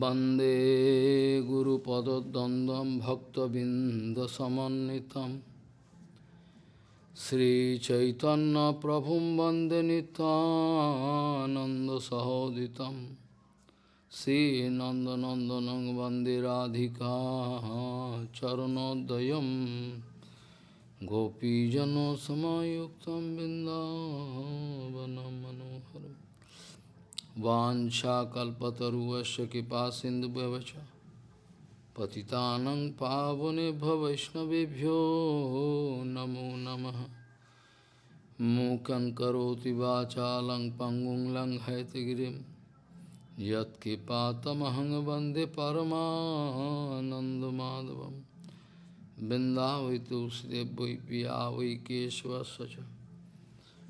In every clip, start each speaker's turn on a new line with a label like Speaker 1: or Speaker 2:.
Speaker 1: वन्दे गुरुपदद्वन्द्वं भक्तबिन्दसमन्वितं श्रीचैतन्यप्रभुं वन्दे नितानन्दसहोदितं श्रीनन्दनन्दनं वन्दे राधिका चरणोदयं गोपीजनसमायुक्तं बिन्दावनं मनोहरम् वाञ्छाकल्पतरुवस्य कृपा सिन्धुभ्यवच। पतितानं पावने वैष्णवेभ्यो नमो नमः। मूकं करोति वाचालं पङ्गुं लङ्घयतगिरिं। यत्कृपातमहं वंदे परमानन्दमाधवं बिन्दावै तुलसीदेव पिया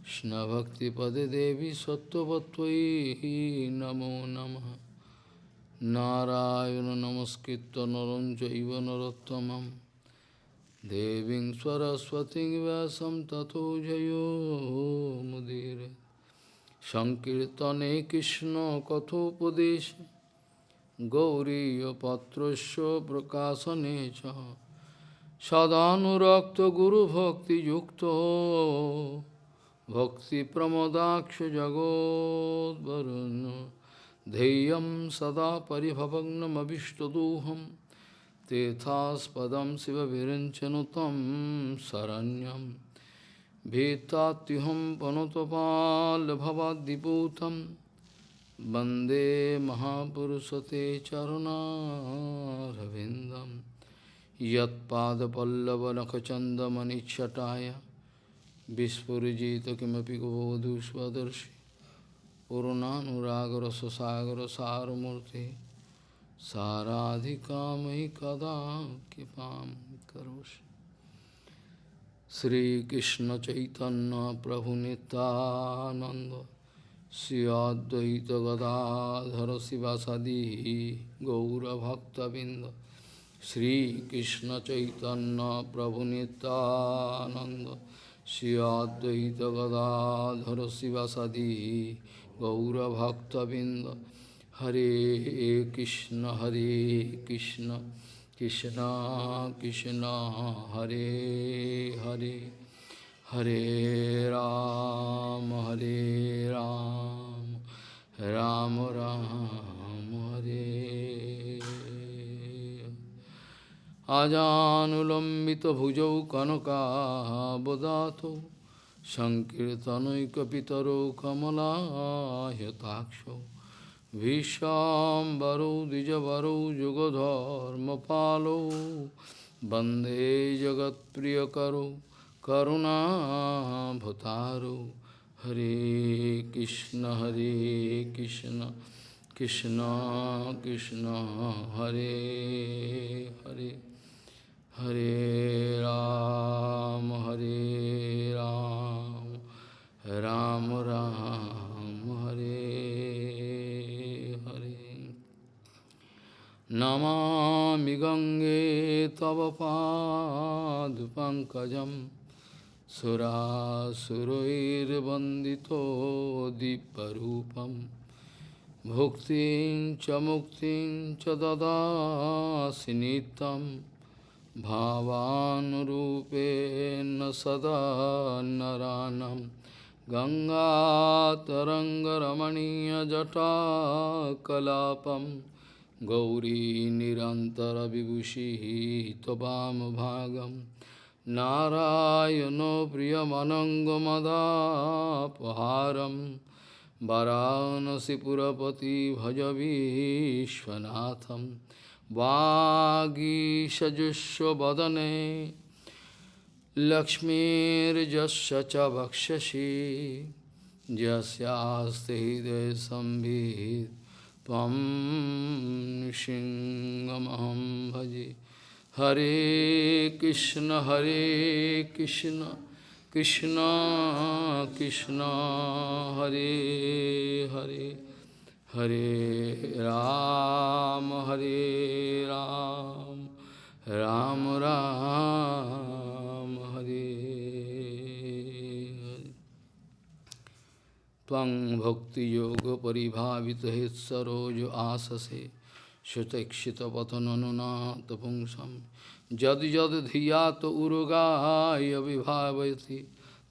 Speaker 1: Krishnabhakti-pade devi sattvatvai namo namah Narayana namaskritta naranjaiva narottamam Deving swaraswati vyasam tato jayo mudire Shankirtane Krishna kathopadesha Gauriya patrasya prakasane prakasanecha Sadhanurakta guru bhakti yukta भक्तिप्रमदाक्षजगोद्वरुन् ध्येयं सदा परिभवग्नमभिष्टदोहं तेथास्पदं शिवविरञ्चनुतं शरण्यं भीतात्युहं पनुतपाल्भवाद्दिपूतं वन्दे महापुरुषते चरुणारविन्दं यत्पादपल्लवनखचन्दमनिच्छटाय Vispurjita kimapi govodhu svadarshi Purunanuragarasasagarasarmurti Saradhikamai kadam kipam karoshi. Sri Krishna Chaitanya Prabhu Nityananda Sri Advaita Gadadhara Srivasadi Gaura Bhakta Binda Sri Krishna Chaitanya Prabhu Nityananda Shri Advaita Gadadhara Sivasadi Gaura Bhakta Binda Hare Krishna Hare Krishna Krishna Krishna Hare Hare Hare Ram Hare Ram Ram Ram Hare আজানুলম্বিতভুজৌ কনকাবদাত সংকীর্তনৈকপিতরৌ কমলায়তাক্ষ ভীষ্মবরৌ দ্বিজবরৌ যুগধর্মপালৌ বন্দে জগৎপ্রিয়করৌ করুণাভতারৌ হরে কৃষ্ণ হরে Krishna Krishna Krishna, Hare Hare. Hare Ram, Hare Ram, Ram Ram, Hare Hare. Namami Gange Tava Padupankajam Surasuroir Bandito Diparupam Bhuktin Chamuktin Chadada Sinitam भावानुरूपेण सदा नरानं गङ्गातरङ्गरमणीयजटाकलापं गौरी निरन्तरविभूषिः त्ववामभागं नारायणो प्रियमनङ्गमदापहारं वरानसिपुरपति भज विश्वनाथम् Vagishajusho badane Lakshmi cha bhakshashi Jasyaste hide sambhid Tvam nishingamaham bhaji Hare Krishna Hare Krishna Krishna Krishna Hare Hare Ram, Hare Ram, Ram Ram, Hare Hare. Tvang Bhakti Yoga Paribhavita Hit Saroja Asase Shutekshita patananunata pungsam Jadi jadi dhiyata urugaya vibhavati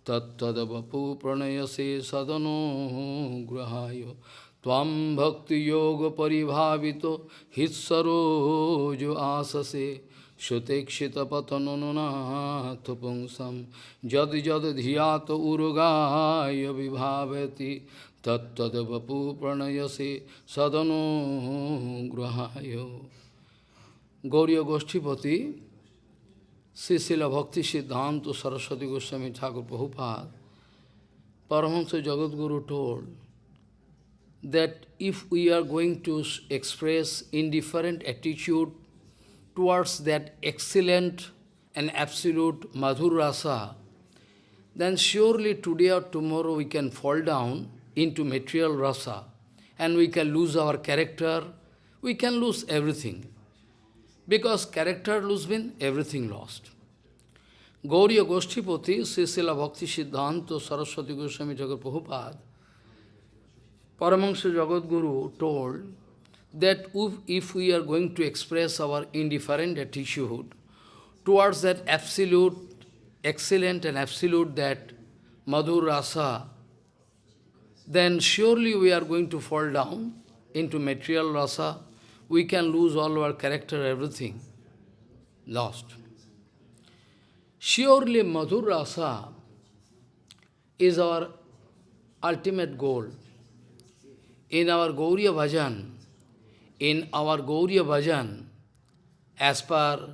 Speaker 1: Tattadavapu pranayase sadano grahayo Tvam bhakti yoga paribhavito hitsarojo asase Shutekshita patananunata pungsam Jadi jadi dhiyata urugaya vibhavati Tattadavapu pranayase sadano grahayo Gauriya Goshtipati Srila Bhakti Siddhanta Saraswati Goswami Thakur Prabhupada, Paramahansa Jagadguru told that if we are going to express indifferent attitude towards that excellent and absolute Madhur Rasa, then surely today or tomorrow we can fall down into material rasa and we can lose our character, we can lose everything. Because character lose means everything lost. Gauriya Goshtipati, Srila Bhakti Siddhanta Saraswati Goswami Jagat Prabhupada, Paramahansa Jagadguru told that if we are going to express our indifferent attitude towards that absolute, excellent and absolute that Madhur Rasa, then surely we are going to fall down into material rasa, we can lose all our character, everything. Lost. Surely Madhur Rasa is our ultimate goal. In our Gauriya Bhajan, in our Gauriya Bhajan, as per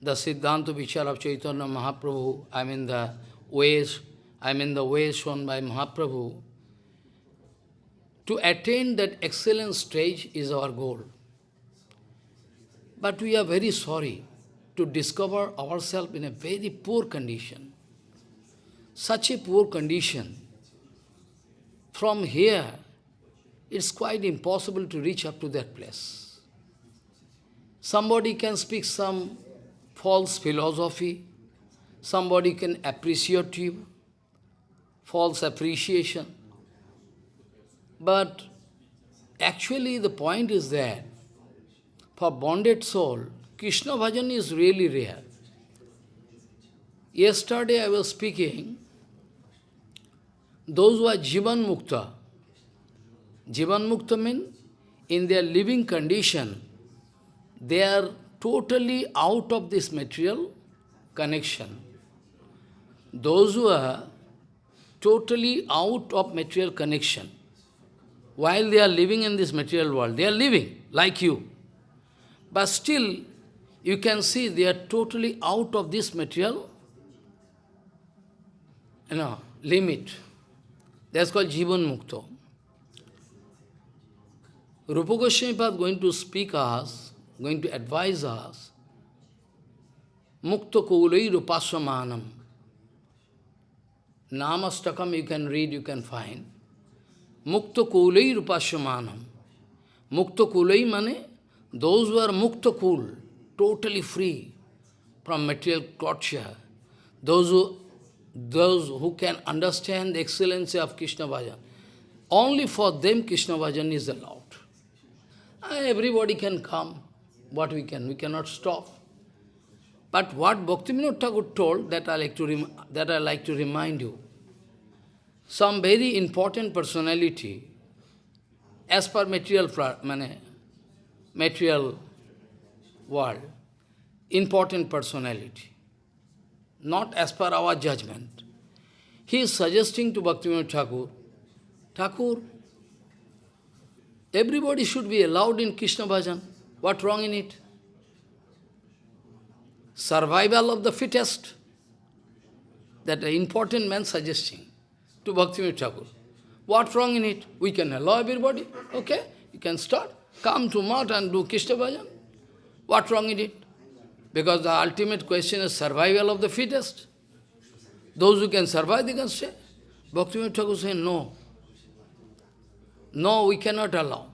Speaker 1: the Siddhanta Vichar of Chaitanya Mahaprabhu, I mean the ways, I mean the ways shown by Mahaprabhu, to attain that excellent stage is our goal. But we are very sorry to discover ourselves in a very poor condition. Such a poor condition. From here, it's quite impossible to reach up to that place. Somebody can speak some false philosophy, somebody can appreciate you, false appreciation. But actually the point is that for bonded soul, Krishna bhajan is really rare. Yesterday I was speaking, those who are Jivan Mukta, Jivan Mukta means in their living condition, they are totally out of this material connection. Those who are totally out of material connection, while they are living in this material world, they are living like you. But still, you can see they are totally out of this material you know, limit. That's called Jivan Mukta. Rupa Goswami is going to speak us, going to advise us, Mukta Kulai Rupaswamanam. Namastakam you can read, you can find. Mukta kulai rupasyamanam. Mukta kulai mane, those who are mukta kul, totally free from material torture. Those who, those who can understand the excellency of Krishna Bhajan. Only for them Krishna Bhajan is allowed. Everybody can come, what we can, we cannot stop. But what Bhaktivinoda Thakur told, that I like to that I like to remind you some very important personality, as per material, material world, important personality, not as per our judgment. He is suggesting to Bhaktivinoda Thakur, Thakur, everybody should be allowed in Krishna bhajan. What wrong in it? Survival of the fittest. That an important man suggesting to Bhaktivinoda Thakur. What wrong in it? We can allow everybody. Okay, you can start. Come to Mat and do Krishna bhajan. What's wrong in it? Because the ultimate question is survival of the fittest. Those who can survive, they can stay. Bhaktivinoda Thakur says, no. No, we cannot allow.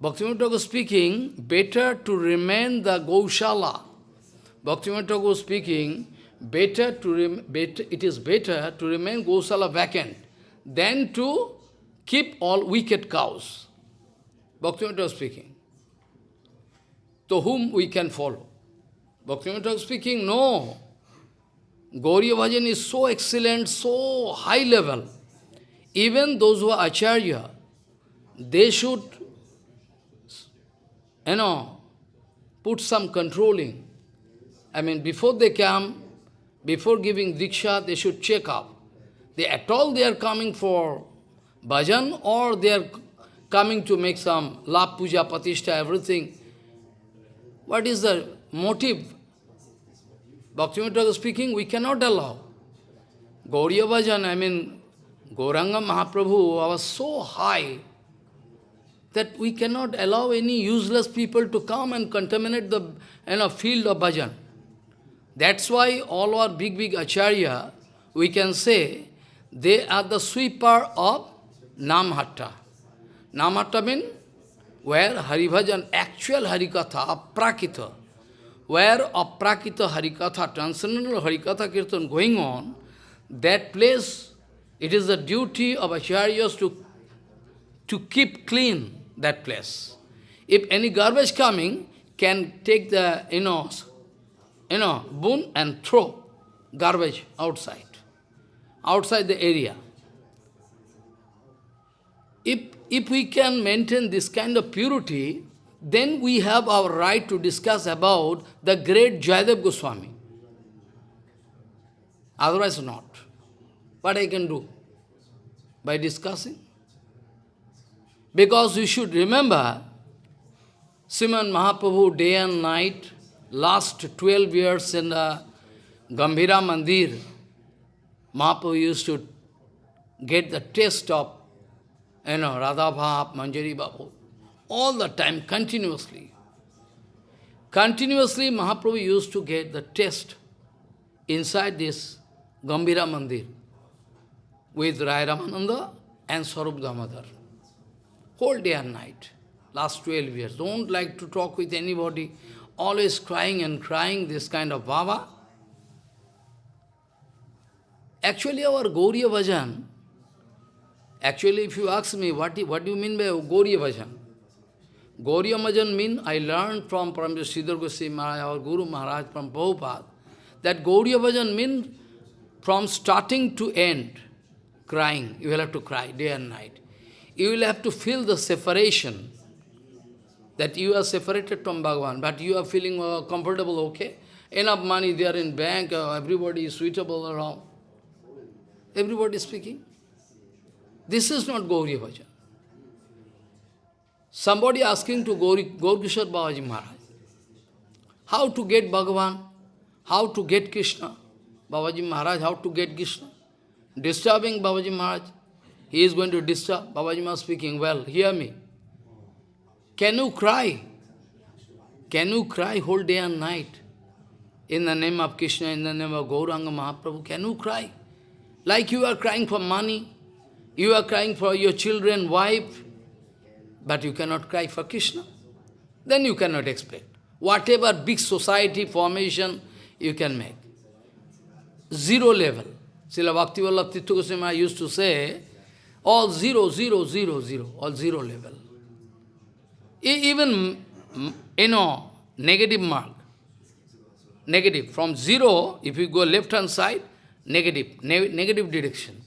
Speaker 1: Bhaktivinoda Thakur speaking, better to remain the Gaushala. Bhaktivinoda Thakur speaking, better to better, it is better to remain Gosala vacant than to keep all wicked cows. Bhaktivinoda speaking. To whom we can follow? Bhaktivinoda speaking, no. Gauriya Bhajan is so excellent, so high level. Even those who are Acharya, they should, you know, put some controlling. I mean, before they come, before giving Diksha, they should check up. They at all they are coming for bhajan or they are coming to make some lap puja, patishta, everything. What is the motive? Bhaktivinoda speaking, we cannot allow. Gauriya bhajan, I mean, Gauranga Mahaprabhu was so high that we cannot allow any useless people to come and contaminate the you know, field of bhajan. That's why all our big, big acharya, we can say, they are the sweeper of Namhatta. Namhatta means where Haribhajan, actual Harikatha, Aprakita, where Aprakita Harikatha, transcendental Harikatha Kirtan going on, that place, it is the duty of acharyas to, to keep clean that place. If any garbage coming, can take the, you know, you know, boon and throw garbage outside, outside the area. If, we can maintain this kind of purity, then we have our right to discuss about the great Jayadev Goswami. Otherwise not. What I can do? By discussing? Because you should remember, Sriman Mahaprabhu day and night, last 12 years in the Gambhira Mandir, Mahaprabhu used to get the taste of, you know, Radha Bhav, Manjari Babu, all the time, continuously. Continuously, Mahaprabhu used to get the test inside this Gambhira Mandir with Rai Ramananda and Swarup Damodar. Whole day and night, last 12 years. Don't like to talk with anybody, always crying and crying, this kind of bhava. Actually, our Gauriya Bhajan, actually, if you ask me, what, what do you mean by Gauriya Bhajan? Gauriya Bhajan mean, I learned from Param Sridhar Goswami Maharaj, our Guru Maharaj, from Prabhupada, that Gauriya Bhajan mean from starting to end, crying. You will have to cry day and night. You will have to feel the separation that you are separated from Bhagavan, but you are feeling uh, comfortable, okay? Enough money there in bank, uh, everybody is suitable around. Everybody is speaking. This is not Gauri Bhajan. Somebody asking to Gauri, Gaurkishore Babaji Maharaj, how to get Bhagavan, how to get Krishna. Babaji Maharaj, how to get Krishna. Disturbing Babaji Maharaj. He is going to disturb. Babaji Maharaj speaking, well, hear me. Can you cry? Can you cry whole day and night? In the name of Krishna, in the name of Gauranga Mahaprabhu, can you cry? Like you are crying for money, you are crying for your children, wife, but you cannot cry for Krishna. Then you cannot expect. Whatever big society formation you can make. Zero level. Srila Bhakti Vallabh Tirtha Goswami used to say, all zero, zero, zero, zero, all zero level. Even, mm, you know, negative mark, negative, from zero, if you go left-hand side, negative, ne negative direction.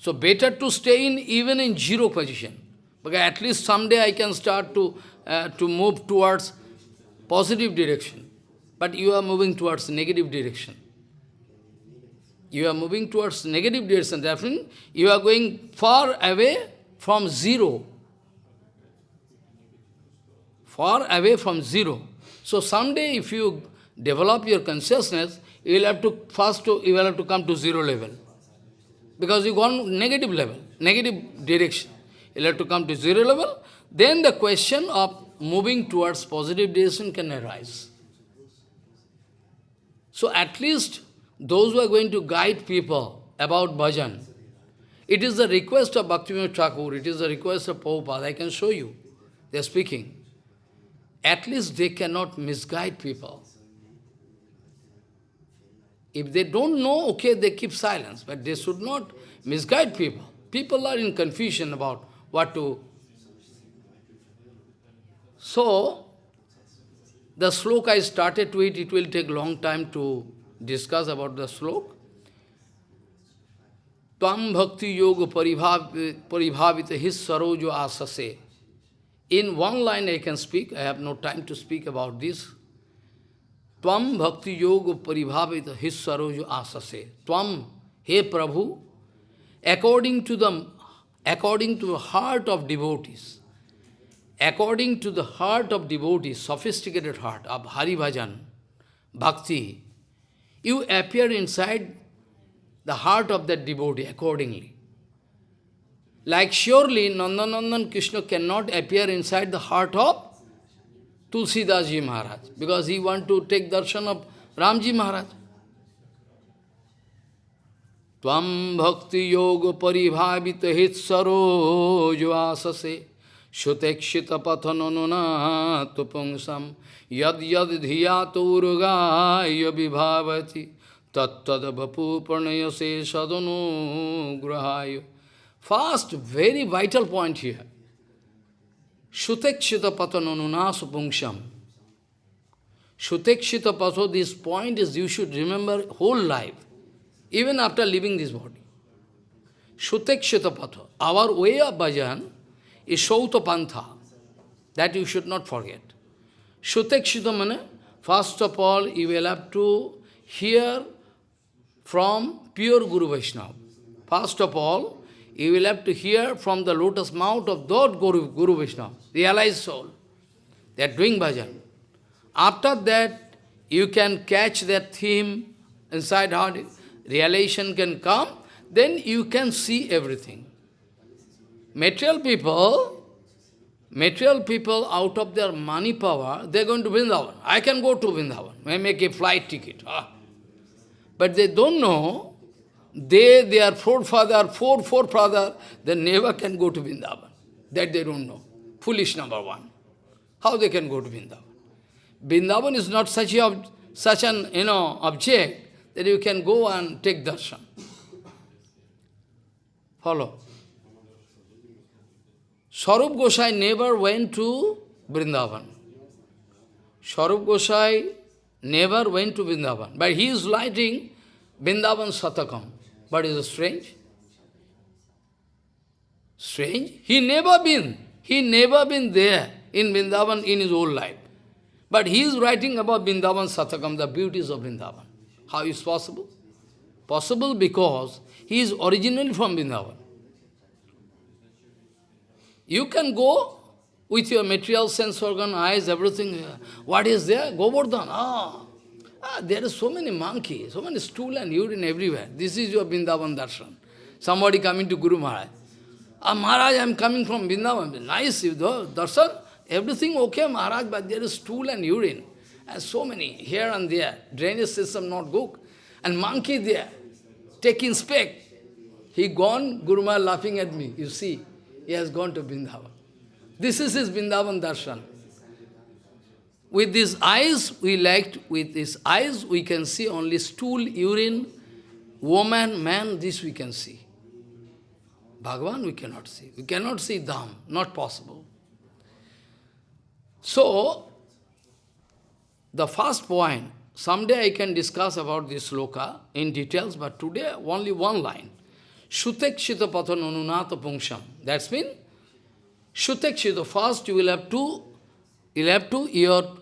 Speaker 1: So better to stay in even in zero position. Because at least someday I can start to, uh, to move towards positive direction. But you are moving towards negative direction. You are moving towards negative direction. Therefore, you are going far away from zero far away from zero. So someday if you develop your consciousness, you will have to first to, you will have to come to zero level. Because you gone negative level, negative direction. You have to come to zero level, then the question of moving towards positive direction can arise. So at least those who are going to guide people about bhajan, it is the request of Bhaktivinoda Thakur, it is the request of Prabhupada, I can show you. They are speaking at least they cannot misguide people. If they don't know, okay, they keep silence, but they should not misguide people. People are in confusion about what to, So, the sloka I started to it, it will take long time to discuss about the sloka. Tvam bhakti yoga paribhavita his sarojo asase. In one line I can speak, I have no time to speak about this. त्वम भक्ति योग परिभावित हि सरोज आससे। त्वम हे प्रभु according to the according to the heart of devotees according to the heart of devotees sophisticated heart of Hari bhajan, bhakti you appear inside the heart of that devotee accordingly like surely Nandanandan Krishna can not appear inside the heart of Tulsidas Ji Maharaj, because he want to take darshan of Ramji Maharaj. Tvam bhakti yoga paribhavita hit sarojo asase Shutekshita pathananuna tupungsam yad yad dhiyato urgaya vibhavati tattad vapu pranayase sadanu grahaya. First, very vital point here. Shutekshita pathananuna supungsham. Shutekshita patho, this point is you should remember whole life, even after leaving this body. Shutekshita patho, our way of bhajan, is Shauta Pantha. That you should not forget. Shutekshita mane, first of all, you will have to hear from pure Guru Vaishnava. First of all, you will have to hear from the lotus mouth of that Guru, Guru Vaishnava, realized soul. They are doing bhajan. After that, you can catch that theme inside heart, realization can come, then you can see everything. Material people, material people out of their money power, they're going to Vrindavan. I can go to Vrindavan. I make a flight ticket. Ah. But they don't know, they, their forefather, four forefather, they never can go to Vrindavan. That they don't know. Foolish number one. How they can go to Vrindavan? Vrindavan is not such, a, such an you know, object that you can go and take darshan. Follow. Swarup Gosai never went to Vrindavan. Swarup Gosai never went to Vrindavan, but he is writing Vrindavan Satakam. But is it strange? Strange? He never been. He never been there in Vrindavan in his whole life. But he is writing about Vrindavan Satakam, the beauties of Vrindavan. How is possible? Possible because he is originally from Vrindavan. You can go with your material sense organ, eyes, everything. What is there? Govardhan. Ah, ah, there are so many monkeys, so many stool and urine everywhere. This is your Vrindavan darshan. Somebody coming to Guru Maharaj. Ah, Maharaj, I am coming from Vrindavan. Nice, you know, darshan. Everything okay, Maharaj, but there is stool and urine. And so many, here and there. Drainage system not good. And monkey there, taking speck. He gone, Guru Maharaj laughing at me, you see. He has gone to Vrindavan. This is his Vrindavan darshan. With these eyes, we liked, with these eyes, we can see only stool, urine, woman, man, this we can see. Bhagavan we cannot see. We cannot see Dham, not possible. So, the first point, someday I can discuss about this sloka in details, but today only one line. Shutekshita pathan anunata pungsham. That's mean, Shutekshita, first you will have to, you will have to, your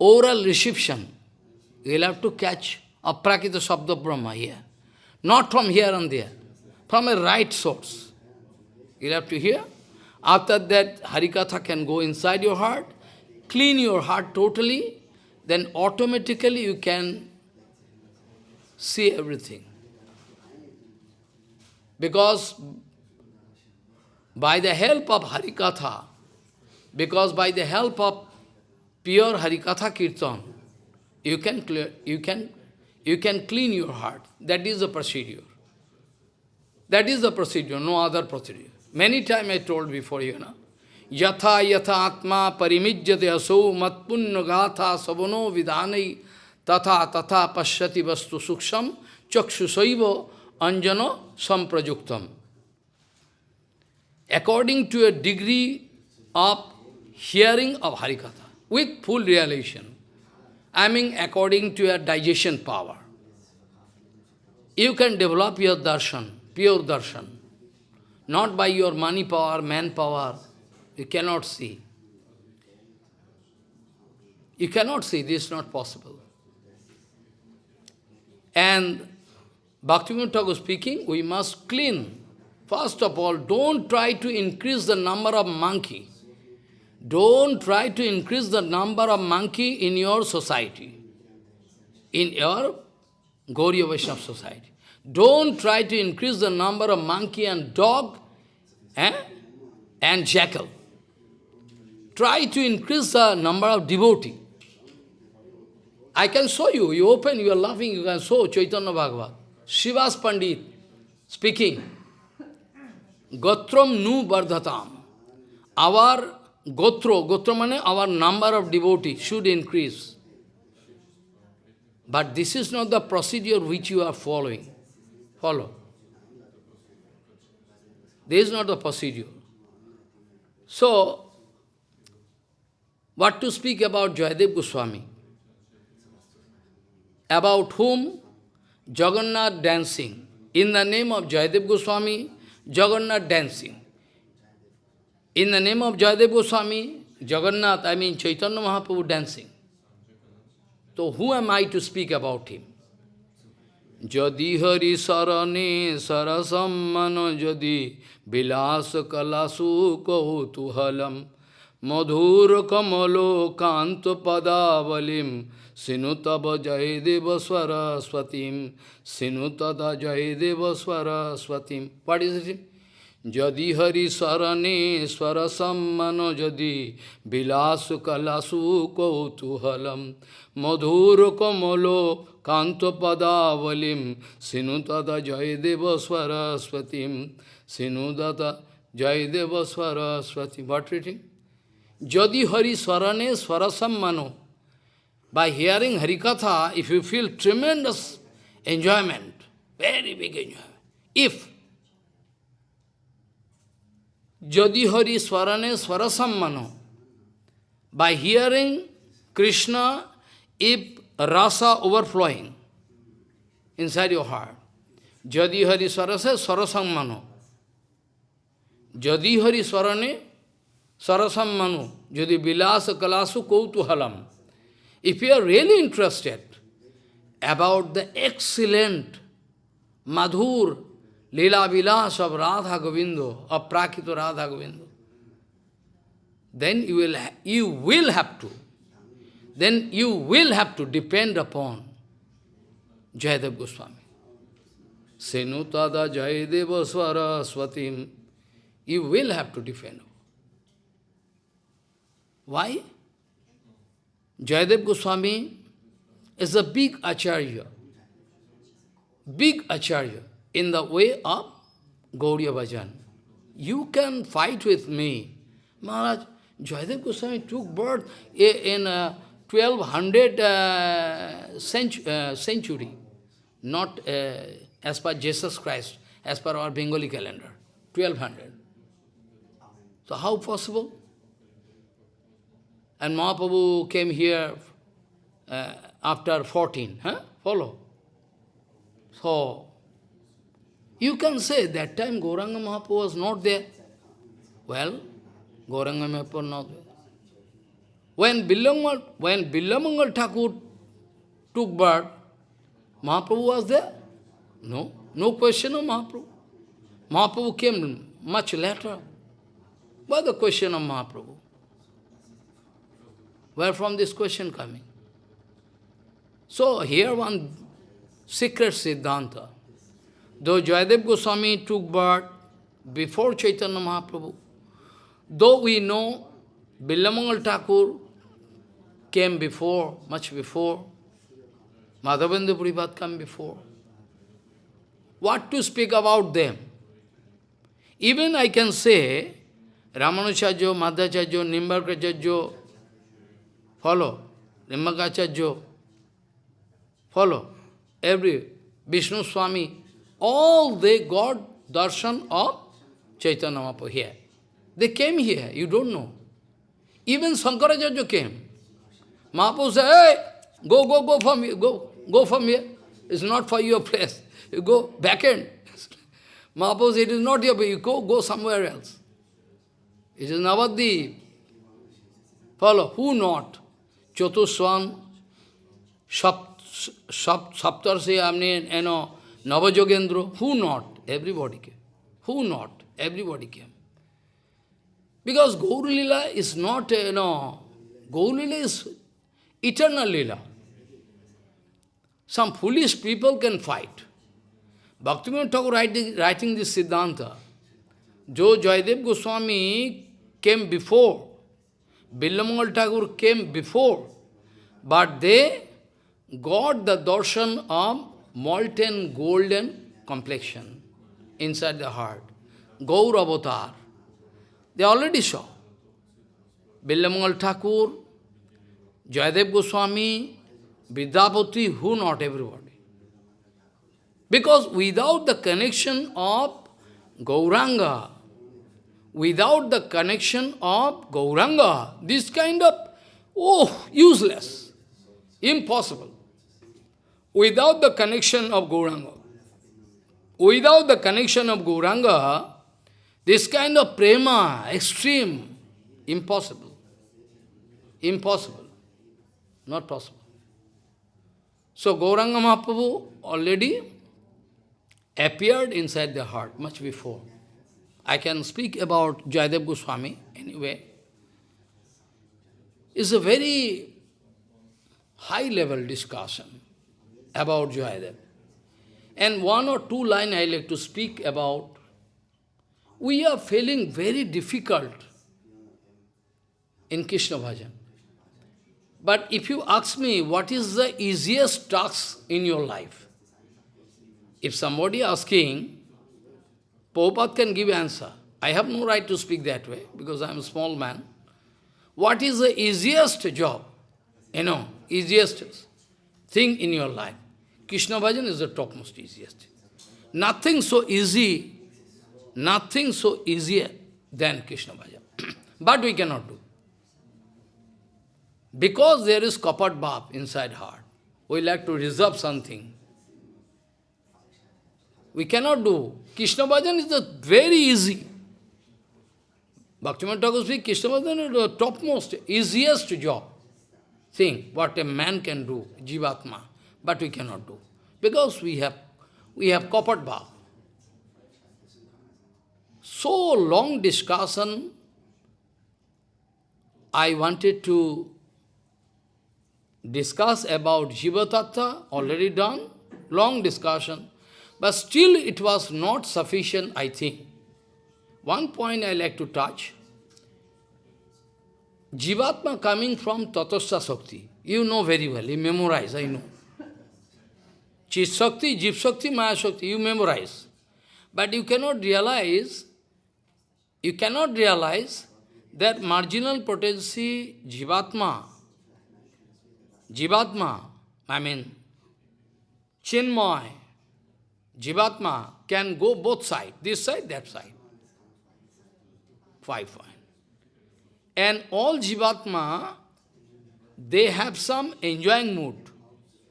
Speaker 1: oral reception, you will have to catch a aprakita sabda brahma here. Not from here and there, from a right source. You will have to hear. After that, Harikatha can go inside your heart, clean your heart totally, then automatically you can see everything. Because by the help of Harikatha, because by the help of pure Harikatha Kirtan, you can clear, you can you can clean your heart. That is the procedure. That is the procedure, no other procedure. Many times I told before you know. Yatha yatha atma parimijyate aso matpunna gatha sabano vidhanai tatha tatha pashyati vastu suksham chakshusaiva anjana samprajuktam. According to a degree of hearing of Harikatha with full realization. I mean according to your digestion power. You can develop your darshan, pure darshan. Not by your money power, manpower. You cannot see. You cannot see, this is not possible. And Bhaktivinoda Thakur speaking, we must clean. First of all, don't try to increase the number of monkey. Don't try to increase the number of monkey in your society, in your Gauriya Vaishnava society. Don't try to increase the number of monkey and dog eh, and jackal. Try to increase the number of devotee. I can show you, you open, you are laughing, you can show Chaitanya Bhagavat. Srivas Pandit speaking, Gotram nu bardhatam. Our gotro, gotro means our number of devotees should increase. But this is not the procedure which you are following. Follow. This is not the procedure. So, what to speak about Jayadev Goswami? About whom Jagannath dancing. In the name of Jayadev Goswami, Jagannath dancing. In the name of Jayadev Goswami, Jagannath, I mean Chaitanya Mahaprabhu dancing. So who am I to speak about him? Jadi hari sarane sarasammano jadi vilas kalasu kautuhalam madhur kamalo kanto padavalim sinutava jayadeva swaraswatim sinutada jayadeva swaraswatim. What is it? যদি হরি স্মরণে স্বর সম্মান যদি বিলাস কলাসু কৌতূহলম মধুর কমল কান্ত পদাবলিম সিনুতদা Joydeb সরস্বতীম সিনুদতা Joydeb Saraswati What reading? Jadi Hari Swarane Swarasammano. By hearing Harikatha, if you feel tremendous enjoyment, very big enjoyment. If Jadi Hari Swarane Swarasammano. By hearing Krishna, if rasa overflowing inside your heart, Jadi Hari Swarase Swarasammano. Jadi Hari Swarane Swarasammano. Jadi Vilasa Kalasu Kautuhalam. If you are really interested about the excellent Madhur Leela Vilas of Radha Govindo, of Prakito Radha Govindo, then you will, you will have to, then you will have to depend upon Jayadev Goswami. Senutada Jayadeva Swatim, you will have to depend. Why? Jayadev Goswami is a big acharya, big acharya in the way of Gauriya Bhajan. You can fight with me. Maharaj, Jayadev Goswami took birth in uh, 1200 uh, century, uh, century, not uh, as per Jesus Christ, as per our Bengali calendar, 1200. So how possible? And Mahaprabhu came here uh, after 14, huh? Follow. So, you can say that time Gauranga Mahaprabhu was not there. Well, Gauranga Mahaprabhu not there. When Billamangal, when Billamangal Thakur took birth, Mahaprabhu was there? No, no question of Mahaprabhu. Mahaprabhu came much later. Why the question of Mahaprabhu? Where from this question coming? So here one secret Siddhanta. Though Jayadev Goswami took birth before Chaitanya Mahaprabhu, though we know Billamangal Thakur came before, much before, Madhavendra Puripad came before. What to speak about them? Even I can say, Ramanujacharya, Madhvacharya, Nimbarkacharya, follow, Nimbarkacharya, follow, every, Vishnu Swami, all they got darshan of Chaitanya Mahaprabhu here. They came here, you don't know. Even Shankaracharya came. Mahaprabhu said, hey, go, go, go from here, go, go from here. It's not for your place. You go back end. Mahaprabhu said, it is not your place. You go, go somewhere else. It is Navadip. Follow. Who not? Chotuswan, Saptarsi, I mean, you know, Navajogendra. Who not? Everybody came. Who not? Everybody came. Because Gaur Lila is not, you know, Gaur Lila is eternal Lila. Some foolish people can fight. Bhaktivinoda Thakur writing, writing this Siddhanta, Jo Jaydev Goswami came before, Billamangal Thakur came before, but they got the darshan of molten golden complexion inside the heart. Gaur Avatar. They already saw. Billamangal Thakur, Jayadev Goswami, Vidyapati, who not everybody. Because without the connection of Gauranga, without the connection of Gauranga, this kind of, oh, useless, impossible. Without the connection of Gauranga, without the connection of Gauranga, this kind of prema, extreme, impossible. Impossible. Not possible. So Gauranga Mahaprabhu already appeared inside the heart much before. I can speak about Jayadev Goswami anyway. It's a very high-level discussion about Jayadev. And one or two lines I like to speak about. We are feeling very difficult in Krishna Bhajan. But if you ask me, what is the easiest task in your life? If somebody asking, Prabhupada can give answer. I have no right to speak that way, because I am a small man. What is the easiest job? You know, easiest thing in your life? Krishna Bhajan is the topmost easiest. Nothing so easy, nothing so easier than Krishna Bhajan. but we cannot do. Because there is kapat bhav inside heart. We like to reserve something. We cannot do. Krishna Bhajan is the very easy. Bhaktivinoda Thakur speaks, Krishna Bhajan is the topmost, easiest job thing, what a man can do, Jivatma, but we cannot do. Because we have, we have kapat bhav. So long discussion, I wanted to discuss about Jiva Tattva, already done, long discussion. But still it was not sufficient, I think. One point I like to touch. Jivatma coming from Tatastha Sakti. You know very well, you memorize, I know. Chit Shakti, Jiv Shakti, Maya Shakti, you memorize. But you cannot realize, you cannot realize that marginal potency Jivatma, Jivatma, I mean, Chinmay, Jivatma can go both sides, this side, that side. Five point. And all Jivatma, they have some enjoying mood.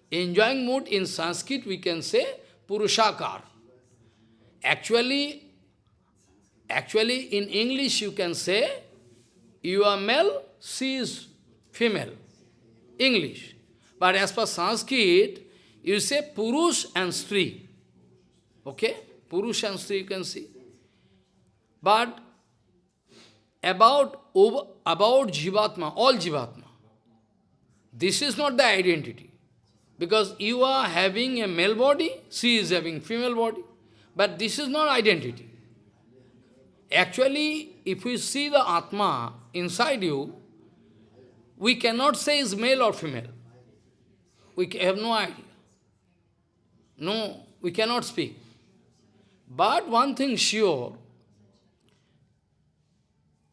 Speaker 1: Enjoying mood in Sanskrit we can say Purushakar. Actually, actually in English you can say you are male, she is female. English. But as per Sanskrit, you say Purush and Sri. Okay? Purush and Sri you can see. But about, about Jivatma, all Jivatma, this is not the identity. Because you are having a male body, she is having female body. But this is not identity. Actually, if we see the Atma inside you, we cannot say is male or female. We have no idea. No, we cannot speak. But one thing sure,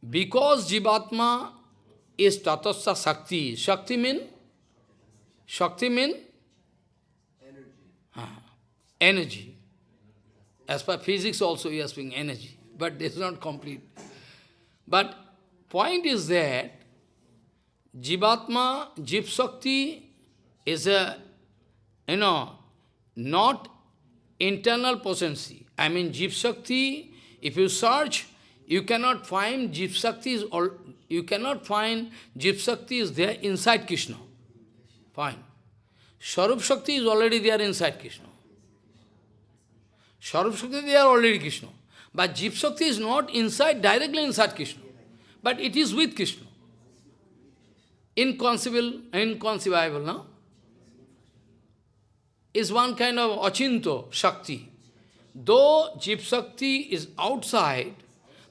Speaker 1: because Jivatma is Tatastha Shakti, Shakti mean? Shakti mean? Energy. Ah, energy. As per physics also we are speaking energy, but this is not complete. But point is that Jivatma, Jiv Shakti is a, you know, not internal potency. I mean, Jiv Shakti, if you search, you cannot find Jiv Shakti is all, you cannot find Jiv Shakti is there inside Krishna. Fine. Swarup Shakti is already there inside Krishna. Swarup Shakti, they are already Krishna. But Jiv Shakti is not inside, directly inside Krishna. But it is with Krishna. Inconceivable, inconceivable, no? Is one kind of achinto Shakti. Though Jiv Shakti is outside,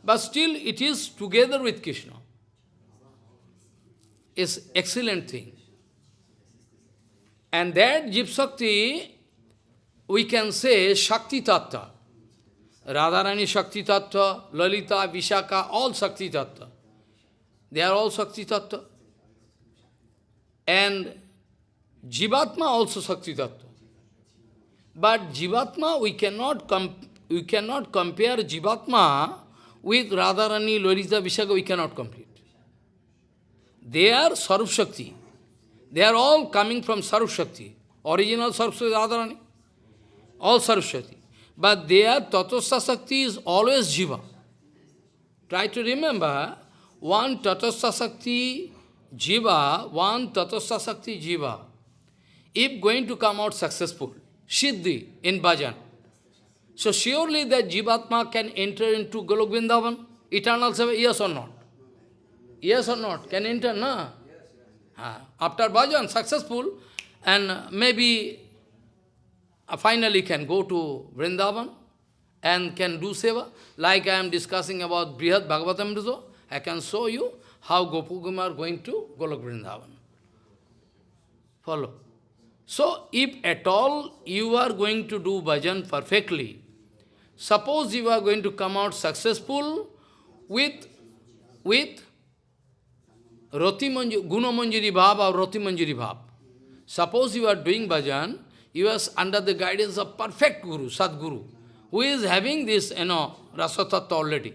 Speaker 1: but still it is together with Krishna. Is excellent thing. And that Jiv Shakti, we can say Shakti Tattva. Radharani Shakti Tattva, Lalita, Vishaka, all Shakti Tattva. They are all Shakti Tattva. And Jivatma also Shakti Tattva. But Jivatma, we cannot, we cannot compare Jivatma with Radharani, Lalita, Vishaka, we cannot complete. They are Sarup Shakti. They are all coming from Sarup Shakti. Original Sarup Shakti Radharani. All Sarup Shakti. But their Tatastha Shakti is always Jiva. Try to remember, one Tatastha Shakti Jiva, one Tatastha Shakti Jiva, if going to come out successful, Siddhi in bhajan, so surely that Jivatma can enter into Golok Vrindavan, eternal seva, yes or not? Yes or not? Can enter, no? Yes, After bhajan, successful, and maybe uh, finally can go to Vrindavan and can do seva. Like I am discussing about Brihad Bhagavatam I can show you how Gopakumar are going to Golok Vrindavan. Follow. So, if at all you are going to do bhajan perfectly, suppose you are going to come out successful with, with Rati Manjari, Guna Manjari Bhav or Rati Manjari Bhav. Suppose you are doing bhajan, you are under the guidance of perfect Guru, Sadguru, who is having this, you know, Rasatattva already.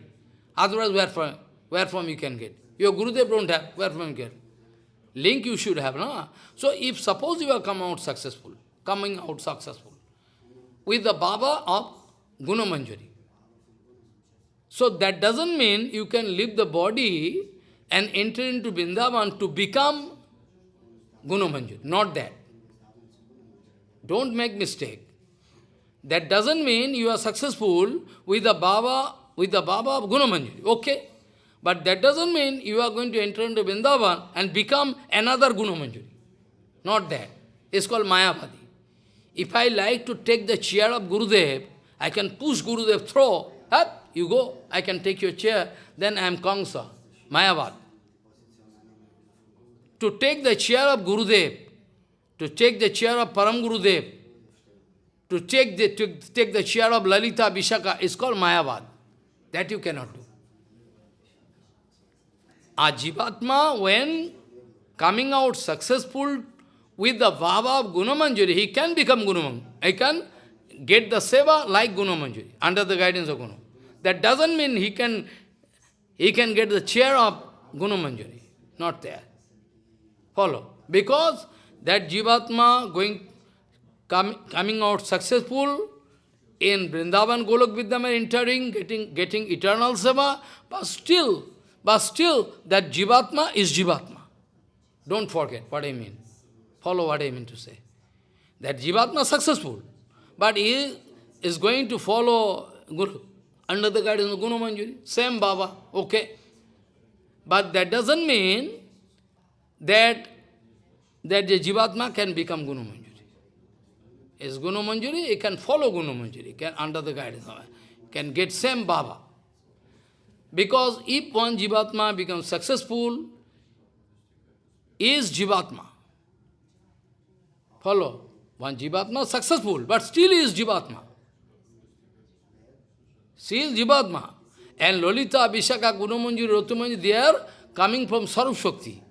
Speaker 1: Otherwise, where from, where from you can get? Your Gurudev don't have, where from you get? Link you should have, no? So if suppose you are come out successful, coming out successful, with the Bhava of Guna Manjari. So that doesn't mean you can leave the body and enter into Vrindavan to become Guna Manjari. Not that. Don't make mistake. That doesn't mean you are successful with the Bhava, with the Bhava of Gunamanjari. Okay. But that doesn't mean you are going to enter into Vrindavan and become another Gunamanjari. Not that. It's called Mayavadi. If I like to take the chair of Gurudev, I can push Gurudev, throw, up, you go, I can take your chair, then I am Kamsa, Mayavad. To take the chair of Gurudev, to take the chair of Param Gurudev, to take the, to take the chair of Lalita Vishaka is called Mayavad. That you cannot do. A Jivatma, when coming out successful with the Bhava of Gunamanjari, he can become Gunamanjari. He can get the seva like Gunamanjari, under the guidance of Guna. That doesn't mean he can, he can get the chair of Gunamanjari. Not there. Follow. Because that Jivatma going, com, coming out successful in Vrindavan Golok Vidyamaya entering, getting, getting eternal seva, but still, but still that Jivatma is Jivatma. Don't forget what I mean. Follow what I mean to say. That Jivatma successful, but he is going to follow Guru, under the guidance of Guna Manjari, same Bhava, okay. But that doesn't mean that that the Jivatma can become Guna Manjari. Is Guna Manjari, he can follow Guna Manjari, can under the guidance of can get same Bhava. Because if one Jivatma becomes successful, is Jivatma. Follow. One Jivatma successful, but still is Jivatma. She is Jivatma. And Lolita, Abhishaka, Gunamanjari, Rotumanjari, they are coming from Sarup Shakti.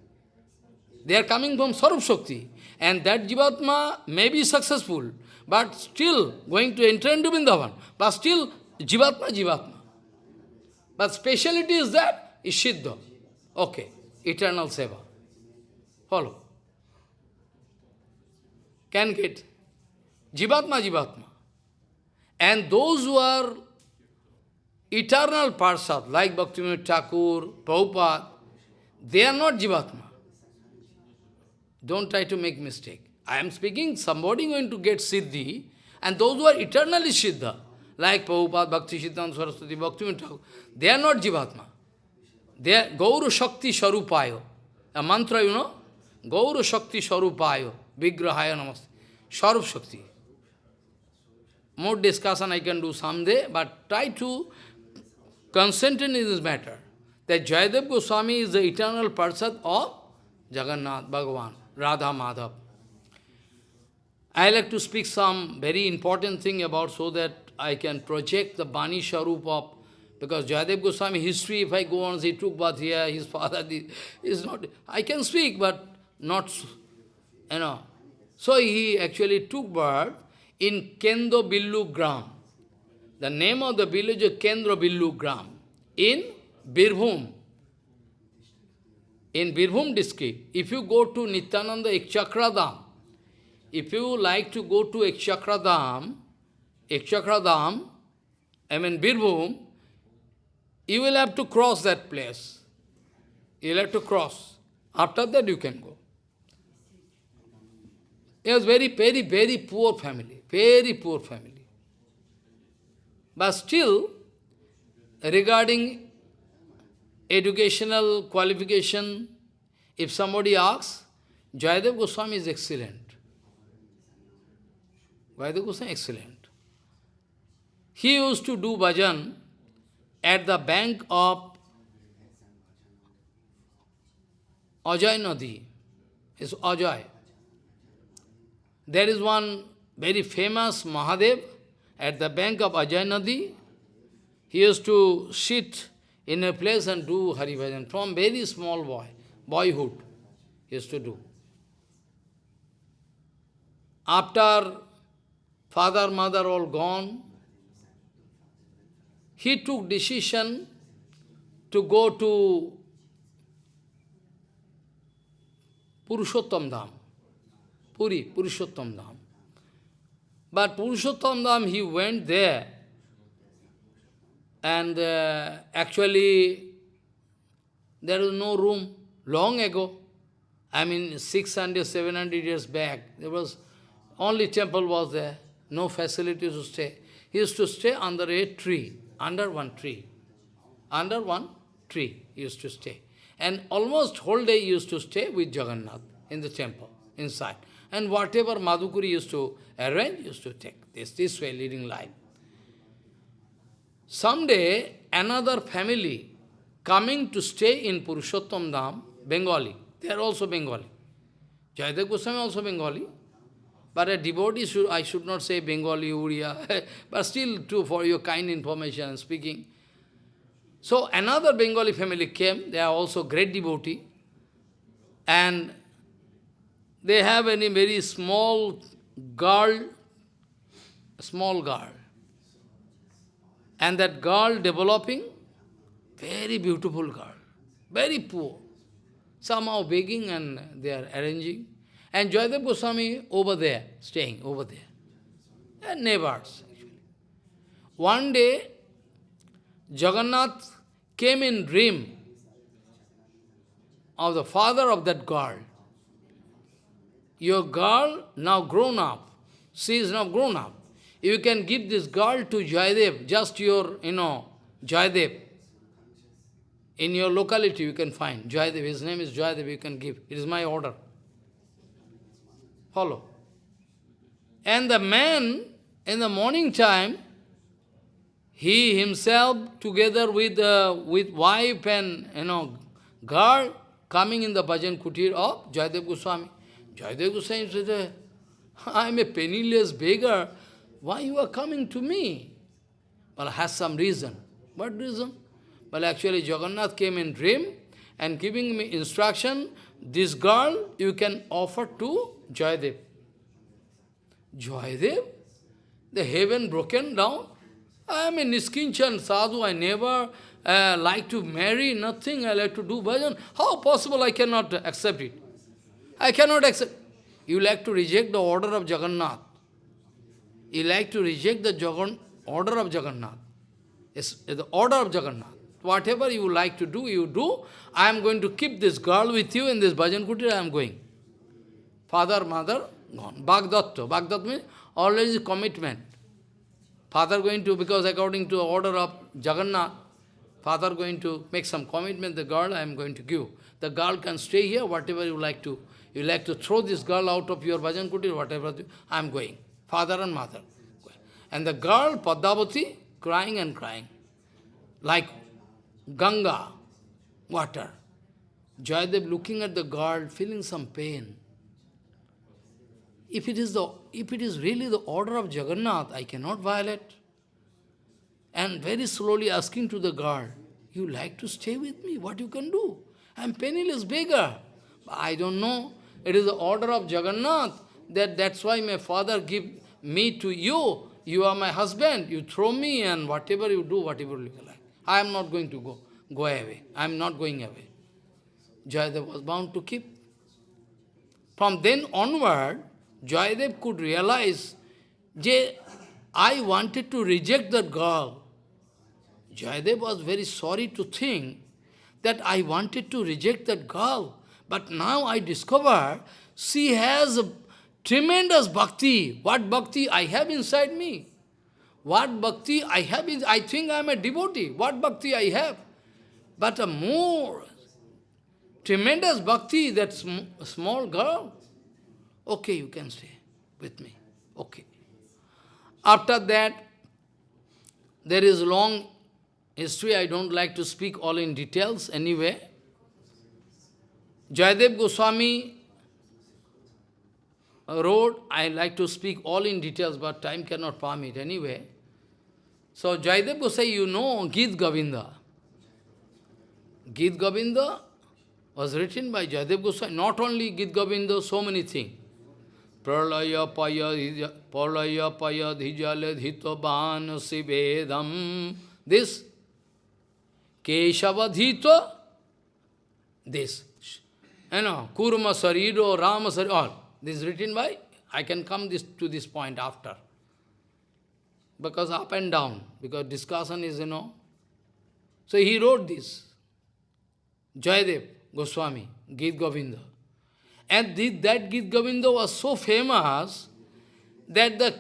Speaker 1: They are coming from Sarup Shakti. And that Jivatma may be successful, but still going to enter into Vrindavan. But still, Jivatma, Jivatma. But speciality is that, is Siddha. Okay, eternal seva. Follow. Can get. Jivatma, Jivatma. And those who are eternal parsad, like Bhaktivinoda Thakur, Prabhupada, they are not Jivatma. Don't try to make mistake. I am speaking, somebody going to get Siddhi, and those who are eternally Siddha, like Prabhupada, Bhakti Siddhanta Saraswati, Bhaktivinoda Thakur, they are not Jivatma. They are Gauru Shakti Sharupayo. A mantra, you know? Gauru Shakti Sharupayo, Vigrahaya Namaste. Sharup Shakti. More discussion I can do someday, but try to concentrate in this matter. That Jayadev Goswami is the eternal person of Jagannath, Bhagavan, Radha Madhav. I like to speak some very important thing about so that I can project the Bani Sharup of, because Jayadev Goswami history, if I go on, he took bath here, his father, is not, I can speak, but not, you know. So he actually took birth in Kendo Billu Gram. The name of the village is Kendra Billu Gram in Birbhum. In Birbhum district, if you go to Nityananda Ekchakradam, if you like to go to Ekchakradam, Ekchakradam, I mean Birbhum, you will have to cross that place. You will have to cross. After that you can go. It was very, very, very poor family. Very poor family. But still, regarding educational qualification, if somebody asks, Jayadev Goswami is excellent. Jayadev Goswami is excellent. He used to do bhajan at the bank of Ajay Nadi. It's Ajay. There is one very famous Mahadev at the bank of Ajay Nadi. He used to sit in a place and do Hari Bhajan from very small boy, boyhood, he used to do. After father, mother all gone, he took decision to go to Purushottam Dham. Puri, Purushottam Dham. But Purushottam Dham, he went there, and uh, actually there was no room long ago. I mean, 600, 700 years back, there was only temple was there, no facility to stay. He used to stay under a tree, under one tree. Under one tree he used to stay. And almost whole day he used to stay with Jagannath in the temple, inside. And whatever Madhukari used to arrange, used to take this, this way, leading life. Someday, another family coming to stay in Purushottam Dham, Bengali. They are also Bengali. Jayadev Goswami also Bengali. But a devotee, should, I should not say Bengali, Uriya, but still too for your kind information and speaking. So another Bengali family came, they are also great devotee. And they have any very small girl, small girl. And that girl developing, very beautiful girl, very poor. Somehow begging and they are arranging. And Jayadev Goswami over there, staying over there. And neighbors, actually. One day, Jagannath came in dream of the father of that girl. Your girl now grown up. She is now grown up. You can give this girl to Jayadev, just your, you know, Jayadev. In your locality you can find Jayadev, his name is Jayadev, you can give. It is my order. Follow. And the man, in the morning time, he himself, together with, uh, with wife and, you know, girl, coming in the bhajan kutir of Jayadev Goswami. Jayadev Goswami said, I am a penniless beggar. Why you are coming to me? Well, has some reason. What reason? Well, actually, Jagannath came in dream and giving me instruction, this girl you can offer to Jayadev. Jayadev? The heaven broken down? I am a Niskinchan sadhu, I never uh, like to marry, nothing, I like to do bhajan. How possible I cannot accept it? I cannot accept. You like to reject the order of Jagannath. You like to reject the Jagan, order of Jagannath. It's, the order of Jagannath. Whatever you like to do, you do. I am going to keep this girl with you in this bhajan kutir, I am going. Father, mother, gone. Bhagdatta. Bhagdatta means always commitment. Father going to, because according to the order of Jagannath, father going to make some commitment, the girl I am going to give. The girl can stay here, whatever you like to. You like to throw this girl out of your bhajan kutir, whatever, I am going. Father and mother. And the girl, Padmavati, crying and crying. Like Ganga, water. Jayadev looking at the girl, feeling some pain. If it is the if it is really the order of Jagannath, I cannot violate. And very slowly asking to the girl, you like to stay with me? What you can do? I am penniless beggar. I don't know. It is the order of Jagannath. That, that's why my father give me to you. You are my husband. You throw me and whatever you do, whatever you like. I am not going to go, go away. I am not going away. Jayadev was bound to keep. From then onward, Jayadev could realize, Je, I wanted to reject that girl. Jayadev was very sorry to think that I wanted to reject that girl. But now I discover she has a tremendous bhakti. What bhakti I have inside me? What bhakti I have I think I am a devotee. What bhakti I have? But a more tremendous bhakti, that sm small girl. Okay, you can stay with me. Okay. After that, there is long history. I don't like to speak all in details anyway. Jayadev Goswami wrote, I like to speak all in details, but time cannot permit anyway. So Jayadev Goswami, you know Git Govinda. Git Govinda was written by Jayadev Goswami. Not only Git Govinda, so many things. Pralaya paya pralaya paya dhijale dhitoban sivedam. This. Keshavadhito. This. Eh, you know kurma sariro rama sariro all. This is written by i can come this to this point after. Because up and down. Because discussion is you know. So he wrote this. Jayadev goswami geet govinda. And that Git Govinda was so famous that the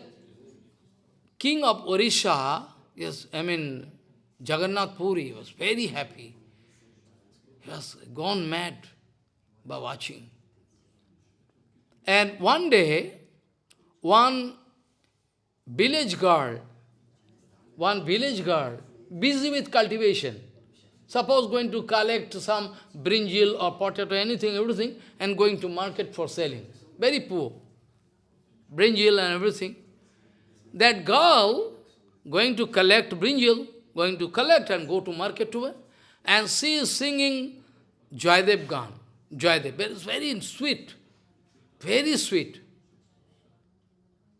Speaker 1: king of Orisha, yes, I mean, Jagannath Puri was very happy. He was gone mad by watching. And one day, one village girl, one village girl, busy with cultivation, Suppose going to collect some brinjal or potato, anything, everything, and going to market for selling. Very poor. Brinjal and everything. That girl going to collect brinjal, going to collect and go to market to her, and she is singing Jaidev Gan. Jaidev. It's very sweet. Very sweet.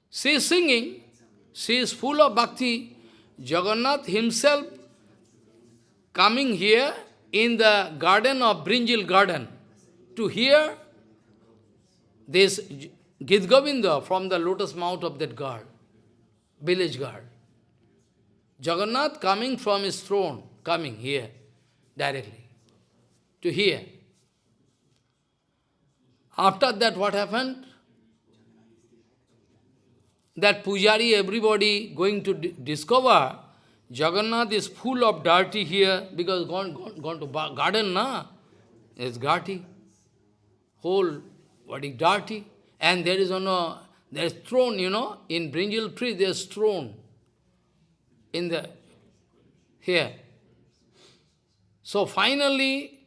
Speaker 1: She is singing. She is full of bhakti. Jagannath himself coming here in the garden of Brinjil garden to hear this Git Govinda from the lotus mouth of that god, village god. Jagannath coming from his throne, coming here directly to hear. After that, what happened? That pujari, everybody going to discover Jagannath is full of dirty here because gone, gone, gone to garden, na? It's dirty. Whole body dirty. And there is no, there is throne, you know, in brinjal tree there is throne. In the, here. So finally,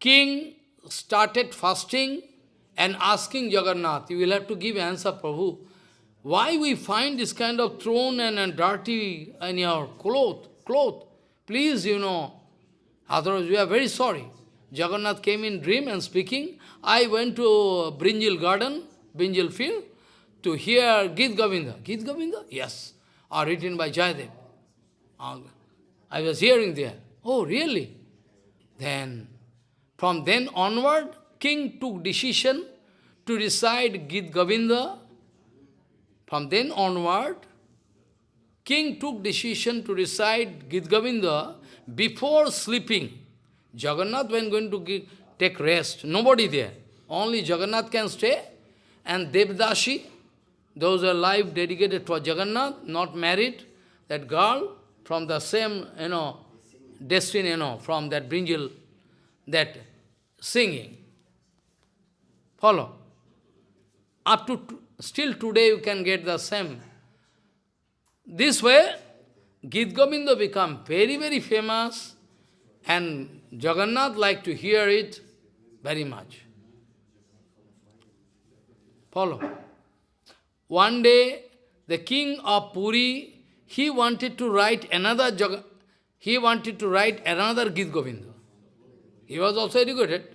Speaker 1: king started fasting and asking Jagannath, you will have to give answer, Prabhu. Why we find this kind of thrown and, and dirty in your cloth, cloth? Please, you know, otherwise we are very sorry. Jagannath came in dream and speaking. I went to Brinjal garden, Brinjal field, to hear Git Govinda. Git Govinda? Yes. Are written by Jayadev. I was hearing there. Oh, really? Then, from then onward, king took decision to recite Git Govinda. From then onward, king took decision to recite Git Govinda before sleeping. Jagannath when going to give, take rest, nobody there. Only Jagannath can stay and Devdashi, those are life dedicated to Jagannath, not married, that girl from the same, you know, destiny, you know, from that brinjal, that singing. Follow. Up to, still today you can get the same. This way, Git Govinda become very, very famous and Jagannath like to hear it very much. Follow. One day, the king of Puri, he wanted to write another Jog he wanted to write another Git Govinda. He was also educated.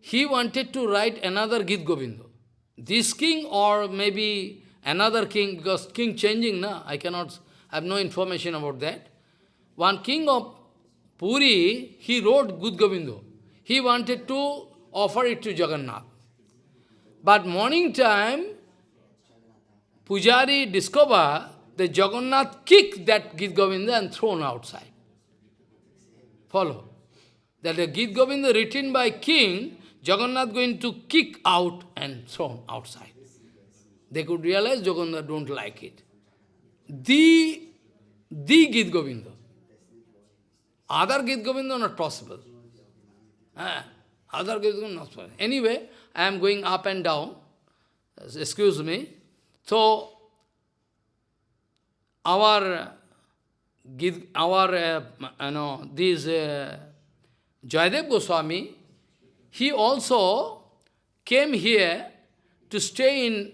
Speaker 1: He wanted to write another Git Govinda. This king or maybe another king, because king changing, na? I cannot, I have no information about that. One king of Puri, he wrote Git Govinda. He wanted to offer it to Jagannath. But morning time, Pujari discover that Jagannath kicked that Git Govinda and thrown outside. Follow. That the Git Govinda written by king, Jagannath going to kick out and thrown outside. They could realize Jagannath don't like it. The, the Git Govinda. Other Git Govinda not possible. Ah, other Git Govinda not possible. Anyway, I am going up and down. Excuse me. So, our, our uh, you know, these uh, Jayadev Goswami, he also came here to stay in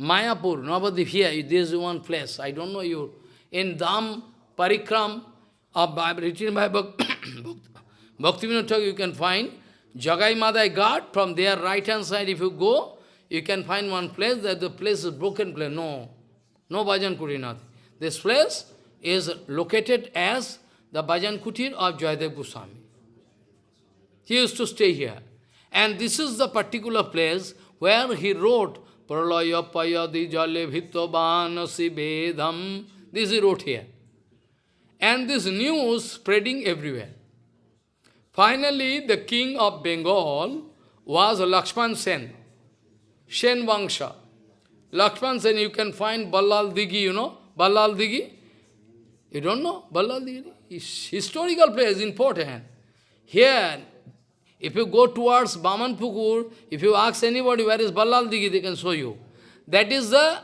Speaker 1: Mayapur, Navadip here, this is one place, I don't know you, in Dham Parikram, of, written by Bhaktivinoda you can find, Jagai Madai Ghat, from there right hand side if you go, you can find one place that the place is broken place. No, no Bhajan Kurinath. This place is located as the Bhajan Kutir of Jayadev Goswami. He used to stay here. And this is the particular place where he wrote Pralaya Payadi Jale Bhitobhanasi Vedam. This he wrote here. And this news spreading everywhere. Finally, the king of Bengal was Lakshman Sen, Sen Vangsha. Lakshman Sen, you can find Ballal Dighi, you know, Ballal Dighi. You don't know Ballal Dighi? Historical place, important. Here, if you go towards Bamanpukur, if you ask anybody where is Ballal Dighi, they can show you. That is the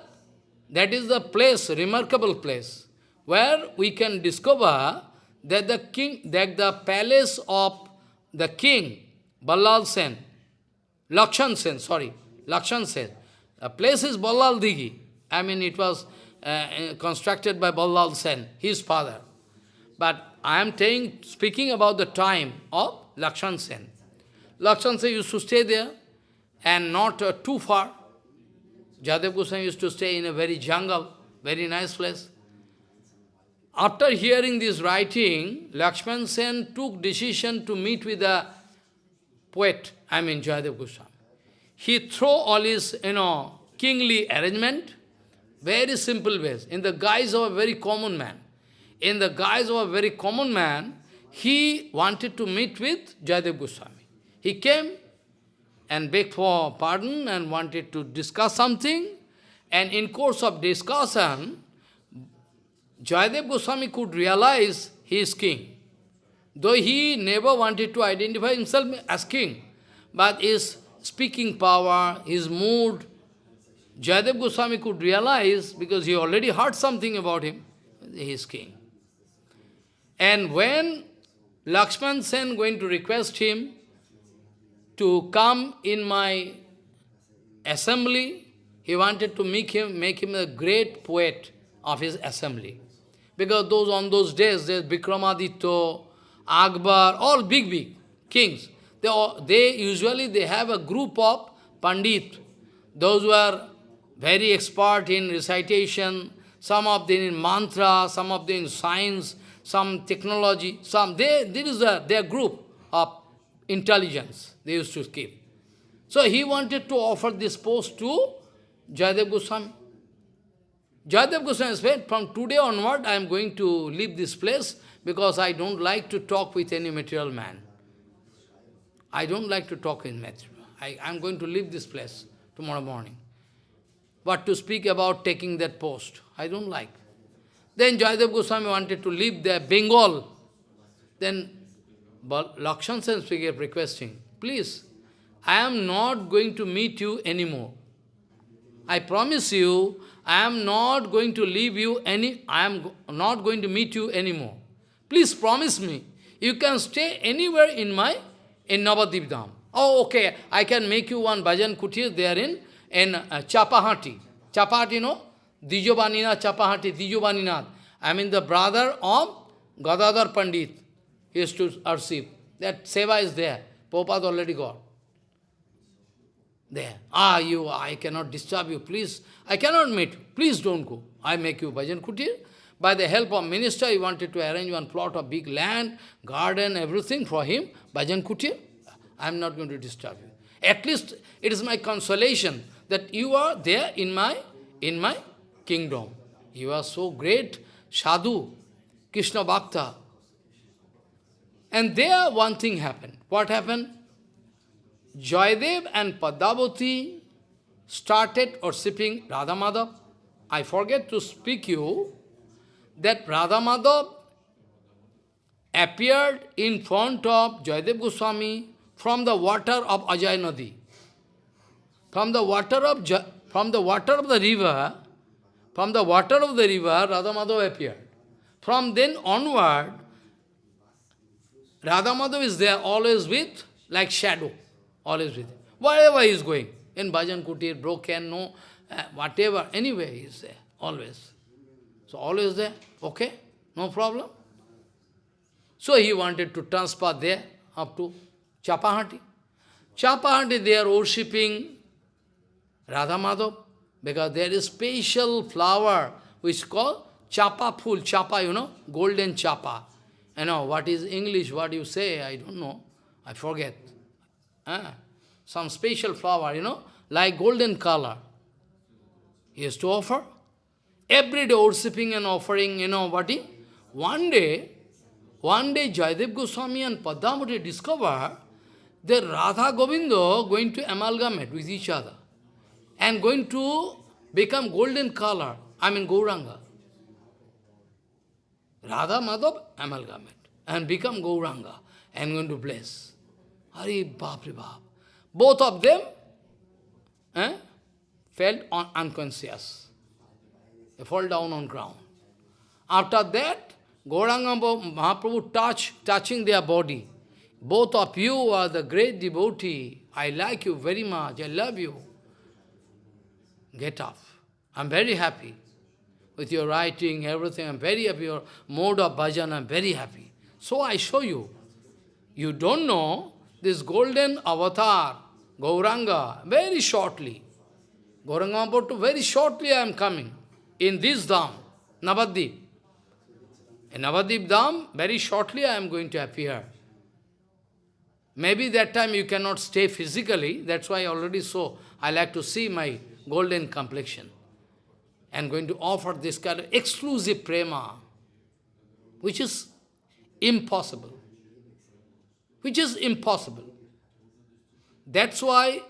Speaker 1: that is the place, remarkable place, where we can discover that the king, that the palace of the king, Ballal Sen, Lakshman Sen, sorry, Lakshman Sen, the place is Ballal Dighi. I mean, it was uh, uh, constructed by Ballal Sen, his father. But I am saying, speaking about the time of Lakshman Sen. Lakshman Sen used to stay there and not uh, too far. Jayadev Goswami used to stay in a very jungle, very nice place. After hearing this writing, Lakshman Sen took decision to meet with the poet, I mean Jayadev Goswami. He threw all his, you know, kingly arrangement, very simple ways, in the guise of a very common man. In the guise of a very common man, he wanted to meet with Jayadev Goswami. He came and begged for pardon and wanted to discuss something. And in course of discussion, Jayadev Goswami could realize he is king. Though he never wanted to identify himself as king, but his speaking power, his mood, Jayadev Goswami could realize, because he already heard something about him, he is king. And when Lakshman Sen going to request him to come in my assembly, he wanted to make him, make him a great poet of his assembly. Because those on those days, there's Vikramaditya, Akbar, all big, big kings. They, all, they usually they have a group of Pandit, those who are very expert in recitation, some of them in mantra, some of them in science, some technology, some, they, there is a, their group of intelligence they used to keep. So he wanted to offer this post to Jayadev Goswami. Jayadev Goswami said, from today onward I am going to leave this place because I don't like to talk with any material man. I don't like to talk in material. I am going to leave this place tomorrow morning. But to speak about taking that post, I don't like. Then Jayadev Goswami wanted to leave the Bengal. Then Lakshman Sen requesting, please, I am not going to meet you anymore. I promise you, I am not going to leave you any, I am not going to meet you anymore. Please promise me, you can stay anywhere in my, in Navadip Dham. Oh, okay, I can make you one bhajan kutir there in, in uh, Chapahati. Chapahati, no? Dijobaninath Chapahati, Dijobaninath. I mean the brother of Gadadhar Pandit. He used to receive. That seva is there. Prabhupada already got. There. Ah, you, I cannot disturb you, please. I cannot meet. You. Please don't go. I make you bhajan kutir. By the help of minister, he wanted to arrange one plot of big land, garden, everything for him. Bhajan kutir. I am not going to disturb you. At least it is my consolation that you are there in my, in my kingdom. You are so great, sadhu, Krishna Bhakta. And there one thing happened. What happened? Joydev and Padmavati started worshipping Radha Madhav. I forget to speak you that Radha Madhav appeared in front of Joydev Goswami from the water of Ajay Nadi. From the water of from the water of the river, from the water of the river, Radha Madhav appeared. From then onward, Radha Madhav is there always with, like shadow, always with. Wherever he is going, in Bhajan Kutir, broken, no, uh, whatever, anywhere he is there, always. So always there, okay, no problem. So he wanted to transfer there up to Chapahati. Chapahati, they are worshipping Radha Madhav, because there is special flower which is called chapa full, chapa, you know, golden chapa. You know, what is English, what you say, I don't know, I forget. Ah, some special flower, you know, like golden color. He has to offer. Every day worshipping and offering, you know, what is? One day, one day Jayadev Goswami and Padmavati discover that Radha Govindo going to amalgamate with each other and going to become golden color, I mean Gauranga. Radha Madhav amalgamate and become Gauranga and going to bless. Hari Bapri Bap. Both of them eh, felt un unconscious. They fall down on ground. After that, Gauranga Mahaprabhu touch, touching their body. Both of you are the great devotee. I like you very much. I love you. Get up. I'm very happy with your writing, everything. I'm very happy. Your mode of bhajan, I'm very happy. So I show you. You don't know this golden avatar, Gauranga, very shortly. Gauranga Mahaprabhu, very shortly I am coming in this Dham, Navadip. In Navadip Dham, very shortly I am going to appear. Maybe that time you cannot stay physically, that's why I already saw. I like to see my golden complexion. And going to offer this kind of exclusive prema, which is impossible. Which is impossible. That's why,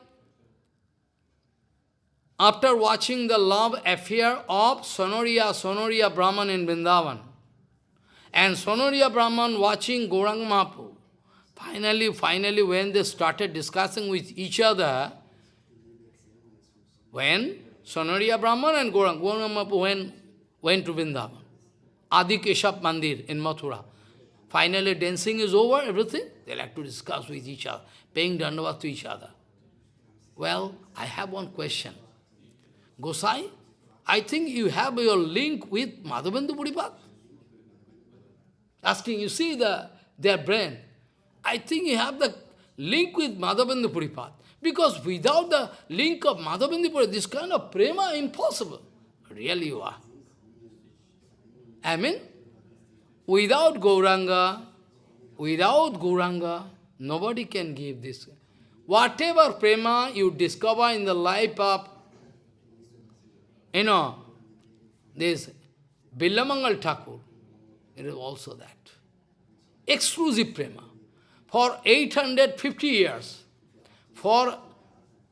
Speaker 1: after watching the love affair of Sonoria, Sonoria Brahman in Vrindavan, and Sonoria Brahman watching Gauranga Mahaprabhu, finally, finally, when they started discussing with each other, when Sonoria Brahman and Gauranga, Gauranga went, went to Vrindavan, Adi Keshav Mandir in Mathura. Finally, dancing is over, everything. They like to discuss with each other, paying dandavat to each other. Well, I have one question. Gosai, I think you have your link with Madhavendra Puripad. Asking, you see the their brain. I think you have the link with Madhavendra Puripad. Because without the link of Madhavendra this kind of prema impossible. Really you are. I mean, without Gauranga, without Gauranga, Nobody can give this. Whatever prema you discover in the life of, you know, this Bilvamangal Thakur, it is also that. Exclusive prema. For 850 years, for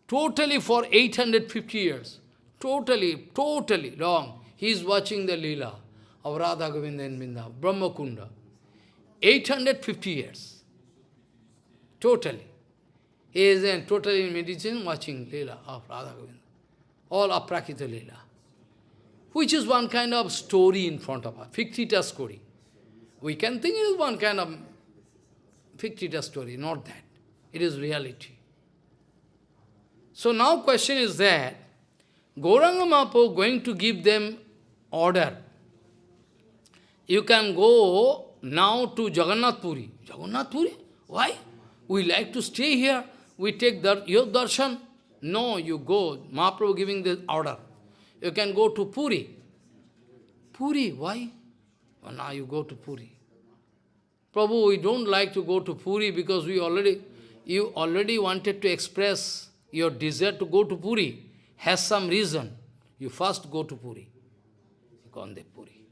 Speaker 1: totally for 850 years, totally, totally long, he is watching the Leela of Radha Govinda and Binda, Brahma Kunda. 850 years. Totally. He is in totally in meditation watching Leela of Radha Govinda. All aprakrita Leela. Which is one kind of story in front of us, fictitious story. We can think it is one kind of fictitious story, not that. It is reality. So now question is that, Gauranga Mahaprabhu going to give them order. You can go now to Jagannath Puri. Jagannath Puri? Why? We like to stay here. We take dar your darshan. No, you go. Mahaprabhu giving the order. You can go to Puri. Puri, why? Well, now you go to Puri. Prabhu, we don't like to go to Puri because we already, you already wanted to express your desire to go to Puri. Has some reason. You first go to Puri. You go on Puri.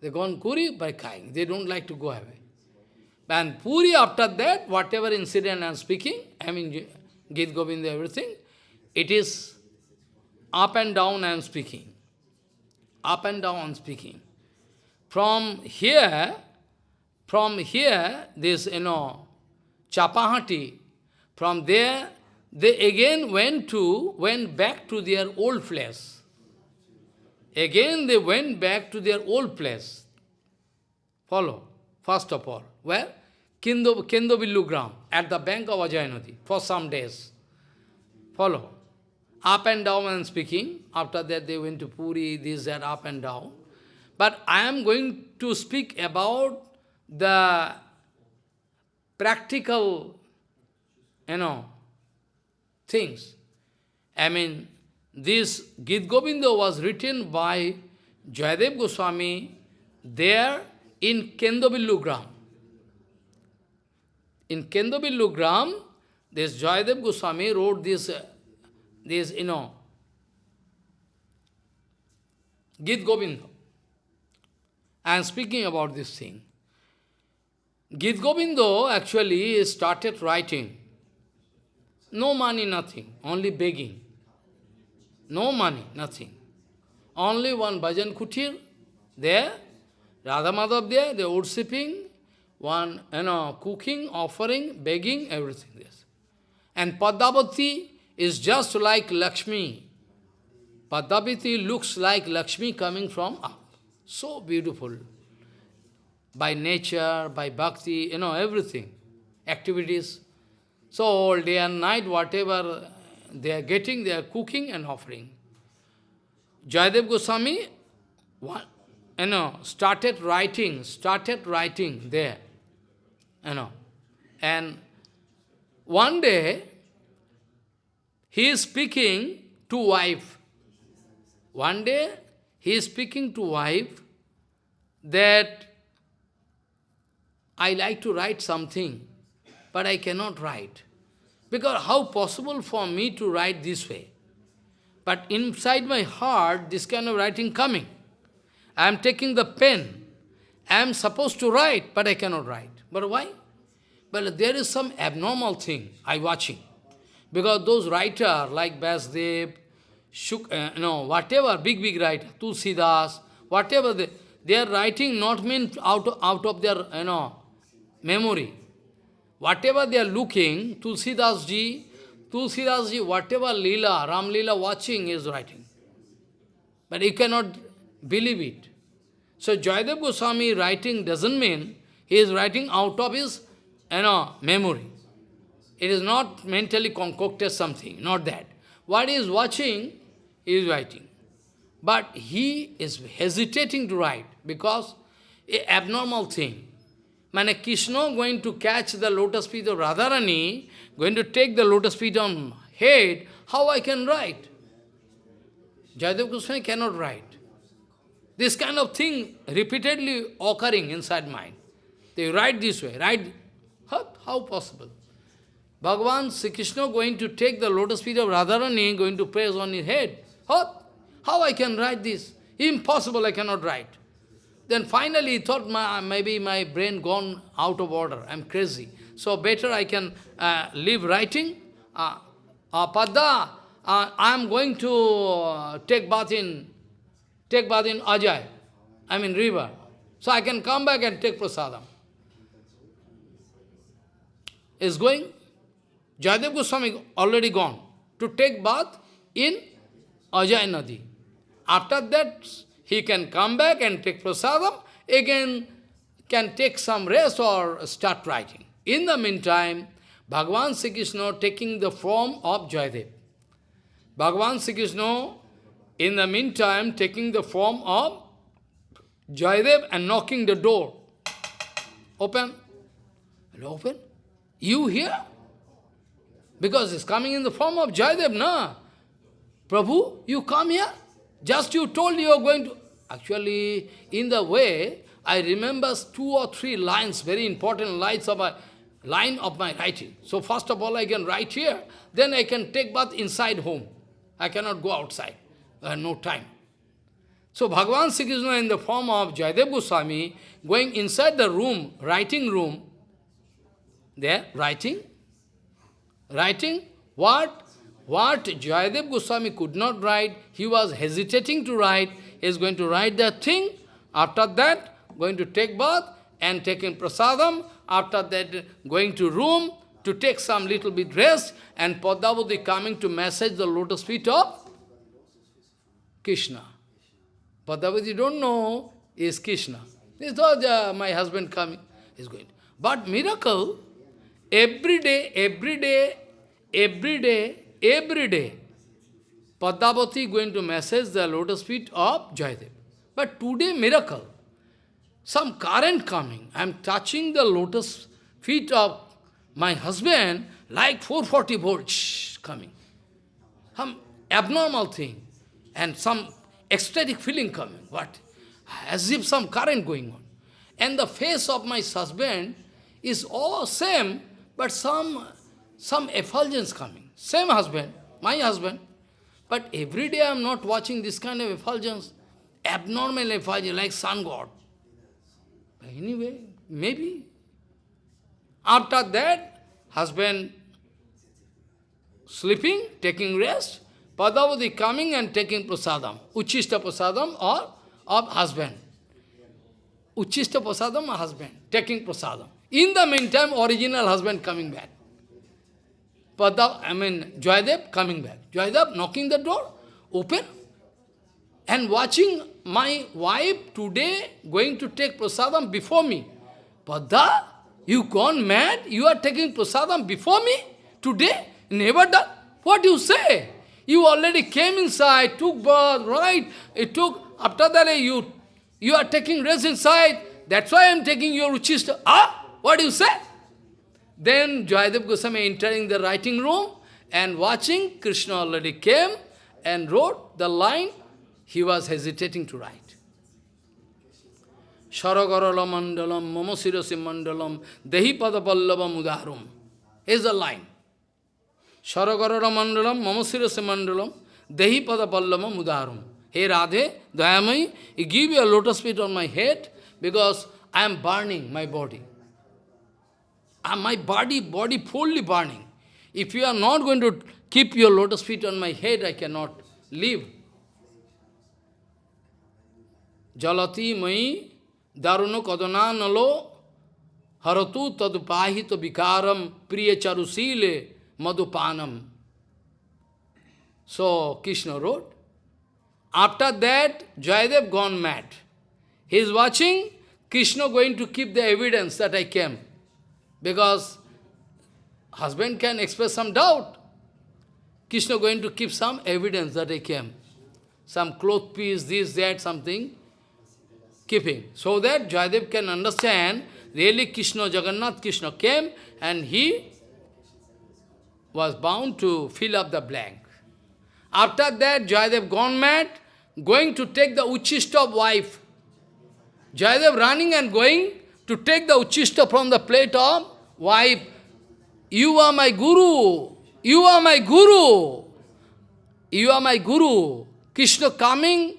Speaker 1: They go on Puri by crying. They don't like to go away. And Puri, after that, whatever incident I am speaking, I mean, Gita Govinda, everything, it is up and down I am speaking. Up and down I am speaking. From here, from here, this, you know, Chapahati, from there, they again went to, went back to their old place. Again they went back to their old place. Follow, first of all. Where? Kendo, Kendobillu Gram, at the bank of Ajay Nadi, for some days. Follow. Up and down and speaking. After that they went to Puri, this, that, up and down. But I am going to speak about the practical, you know, things. I mean, this Git Govinda was written by Jayadev Goswami there in Kendobillu Gram. In Kendobillu Gram, this Jayadev Goswami wrote this, uh, this, you know, Git Govinda. Am speaking about this thing. Git Govinda actually started writing. No money, nothing, only begging. No money, nothing. Only one bhajan kutir there, Radha Madhav there, they worshipping, one, you know, cooking, offering, begging, everything there. And Padmavati is just like Lakshmi. Padmavati looks like Lakshmi coming from up. So beautiful. By nature, by bhakti, you know, everything. Activities. So all day and night, whatever they are getting, they are cooking and offering. Jayadev Goswami, what, you know, started writing, started writing there, you know. And one day, he is speaking to wife. One day, he is speaking to wife that I like to write something, but I cannot write. Because how possible for me to write this way? But inside my heart, this kind of writing coming. I am taking the pen. I am supposed to write, but I cannot write. But why? Well, there is some abnormal thing I watching. Because those writers like Vyasdev, Shuk, uh, no, whatever, big, big writer, Tulsidas, whatever, they, they are writing not mean out out of their, you know, memory. Whatever they are looking, Tulsidas ji, Tulsidas ji, whatever Leela, Ram Leela watching is writing. But you cannot believe it. So Jayadev Goswami writing doesn't mean he is writing out of his you know, memory. It is not mentally concocted something, not that. What he is watching, he is writing. But he is hesitating to write because a abnormal thing. Mane Krishna going to catch the lotus feet of Radharani, going to take the lotus feet on head, how I can write? Jayadev Goswami cannot write. This kind of thing repeatedly occurring inside mind. They write this way, write, how, how possible? Bhagavan Sri Krishna going to take the lotus feet of Radharani, going to place on his head. How, How I can write this? Impossible, I cannot write. Then finally he thought, my, maybe my brain gone out of order, I'm crazy. So better I can uh, leave writing. Uh, uh, Padda, uh, I am going to uh, take bath in, take bath in Ajay, I mean river. So I can come back and take prasadam. Is going, Jayadev Goswami already gone to take bath in Ajay Nadi. After that, he can come back and take prasadam, again can take some rest or start writing. In the meantime, Bhagavan Sri Krishna taking the form of Jayadev. Bhagavan Sri Krishna, in the meantime, taking the form of Jayadev and knocking the door. Open. Open. You here? Because it's coming in the form of Jayadev, na? Prabhu, you come here? Just you told you are going to... Actually, in the way, I remember two or three lines, very important lines of my line of my writing. So first of all, I can write here, then I can take bath inside home. I cannot go outside. I have no time. So Bhagavan Sri Krishna in the form of Jayadev Goswami, going inside the room, writing room, there, writing, writing, what? What Jayadev Goswami could not write, he was hesitating to write, he is going to write that thing, after that, going to take bath and taking prasadam, after that going to room to take some little bit rest, and Padmavati coming to massage the lotus feet of Krishna. Padmavati don't know is Krishna. He thought uh, my husband coming is going. But miracle, every day, every day, every day, every day, Padmavati going to massage the lotus feet of Jayadev. But today, miracle, some current coming. I am touching the lotus feet of my husband like 440 volts coming. Some abnormal thing and some ecstatic feeling coming. What? As if some current going on. And the face of my husband is all same, but some, some effulgence coming. Same husband, my husband. But every day I am not watching this kind of effulgence. Abnormal effulgence, like sun god. Anyway, maybe. After that, husband sleeping, taking rest, Padmavati coming and taking prasadam, Uchista prasadam or of husband. Uchista prasadam or husband, taking prasadam. In the meantime, original husband coming back. Padav, I mean, Joydev coming back. Joydev knocking the door, open, and watching my wife today going to take prasadam before me. Pada, you gone mad? You are taking prasadam before me? Today? Never done? What do you say? You already came inside, took bath, right? It took, after that you, you are taking rest inside. That's why I am taking your uchista. Ah, what do you say? Then Jayadev Goswami entering the writing room and watching, Krishna already came and wrote the line, he was hesitating to write. Sharagarala mandalam, mamasirasi mandalam, dehi padapallavam udarum. Here's the line. Sharagarala mandalam, mamasirasi mandalam, dehi padapallavam udarum. Hey Radhe, Dayamai, you give your lotus feet on my head because I am burning my body. Uh, my body, body fully burning. If you are not going to keep your lotus feet on my head, I cannot live. Jalati mai daruno kadana nalo haratu tadupahito vikaram priya charusile madhupanam. So Krishna wrote. After that, Jayadev gone mad. He is watching Krishna going to keep the evidence that I came. Because husband can express some doubt. Krishna going to keep some evidence that I came. Some cloth piece, this, that, something, keeping. So that Jayadev can understand, really Krishna, Jagannath Krishna came and he was bound to fill up the blank. After that, Jayadev gone mad, going to take the Uchista wife. Jayadev running and going to take the uchista from the plate of wife. you are my guru, you are my guru, you are my guru. Krishna coming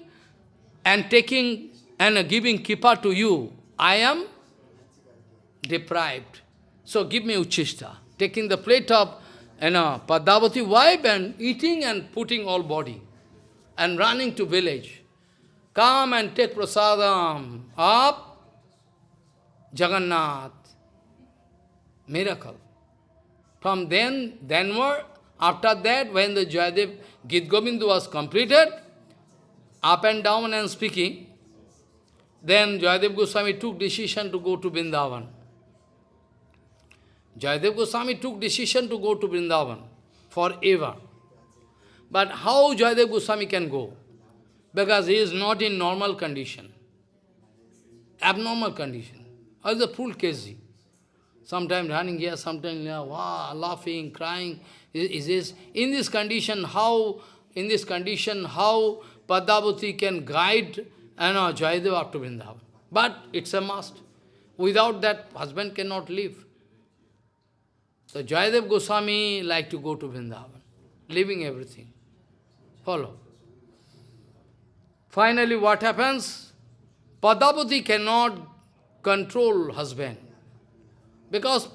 Speaker 1: and taking and giving kipa to you. I am deprived. So give me uchishta. Taking the plate of you know, Padmavati wife and eating and putting all body and running to village. Come and take prasadam of Jagannath. Miracle. From then, thenward, after that, when the Jayadev Git Govinda was completed, up and down and speaking, then Jayadev Goswami took decision to go to Vrindavan. Jayadev Goswami took decision to go to Vrindavan forever. But how Jayadev Goswami can go? Because he is not in normal condition. Abnormal condition. Or the full case. Sometimes running here, sometimes there, wow, laughing, crying. Is, this in this condition, how in this condition, how Padmavati can guide you uh, know, Jayadev up to Vrindavan? But it's a must. Without that, husband cannot live. So Jayadev Goswami like to go to Vrindavan, leaving everything. Follow. Finally, what happens? Padmavati cannot control husband because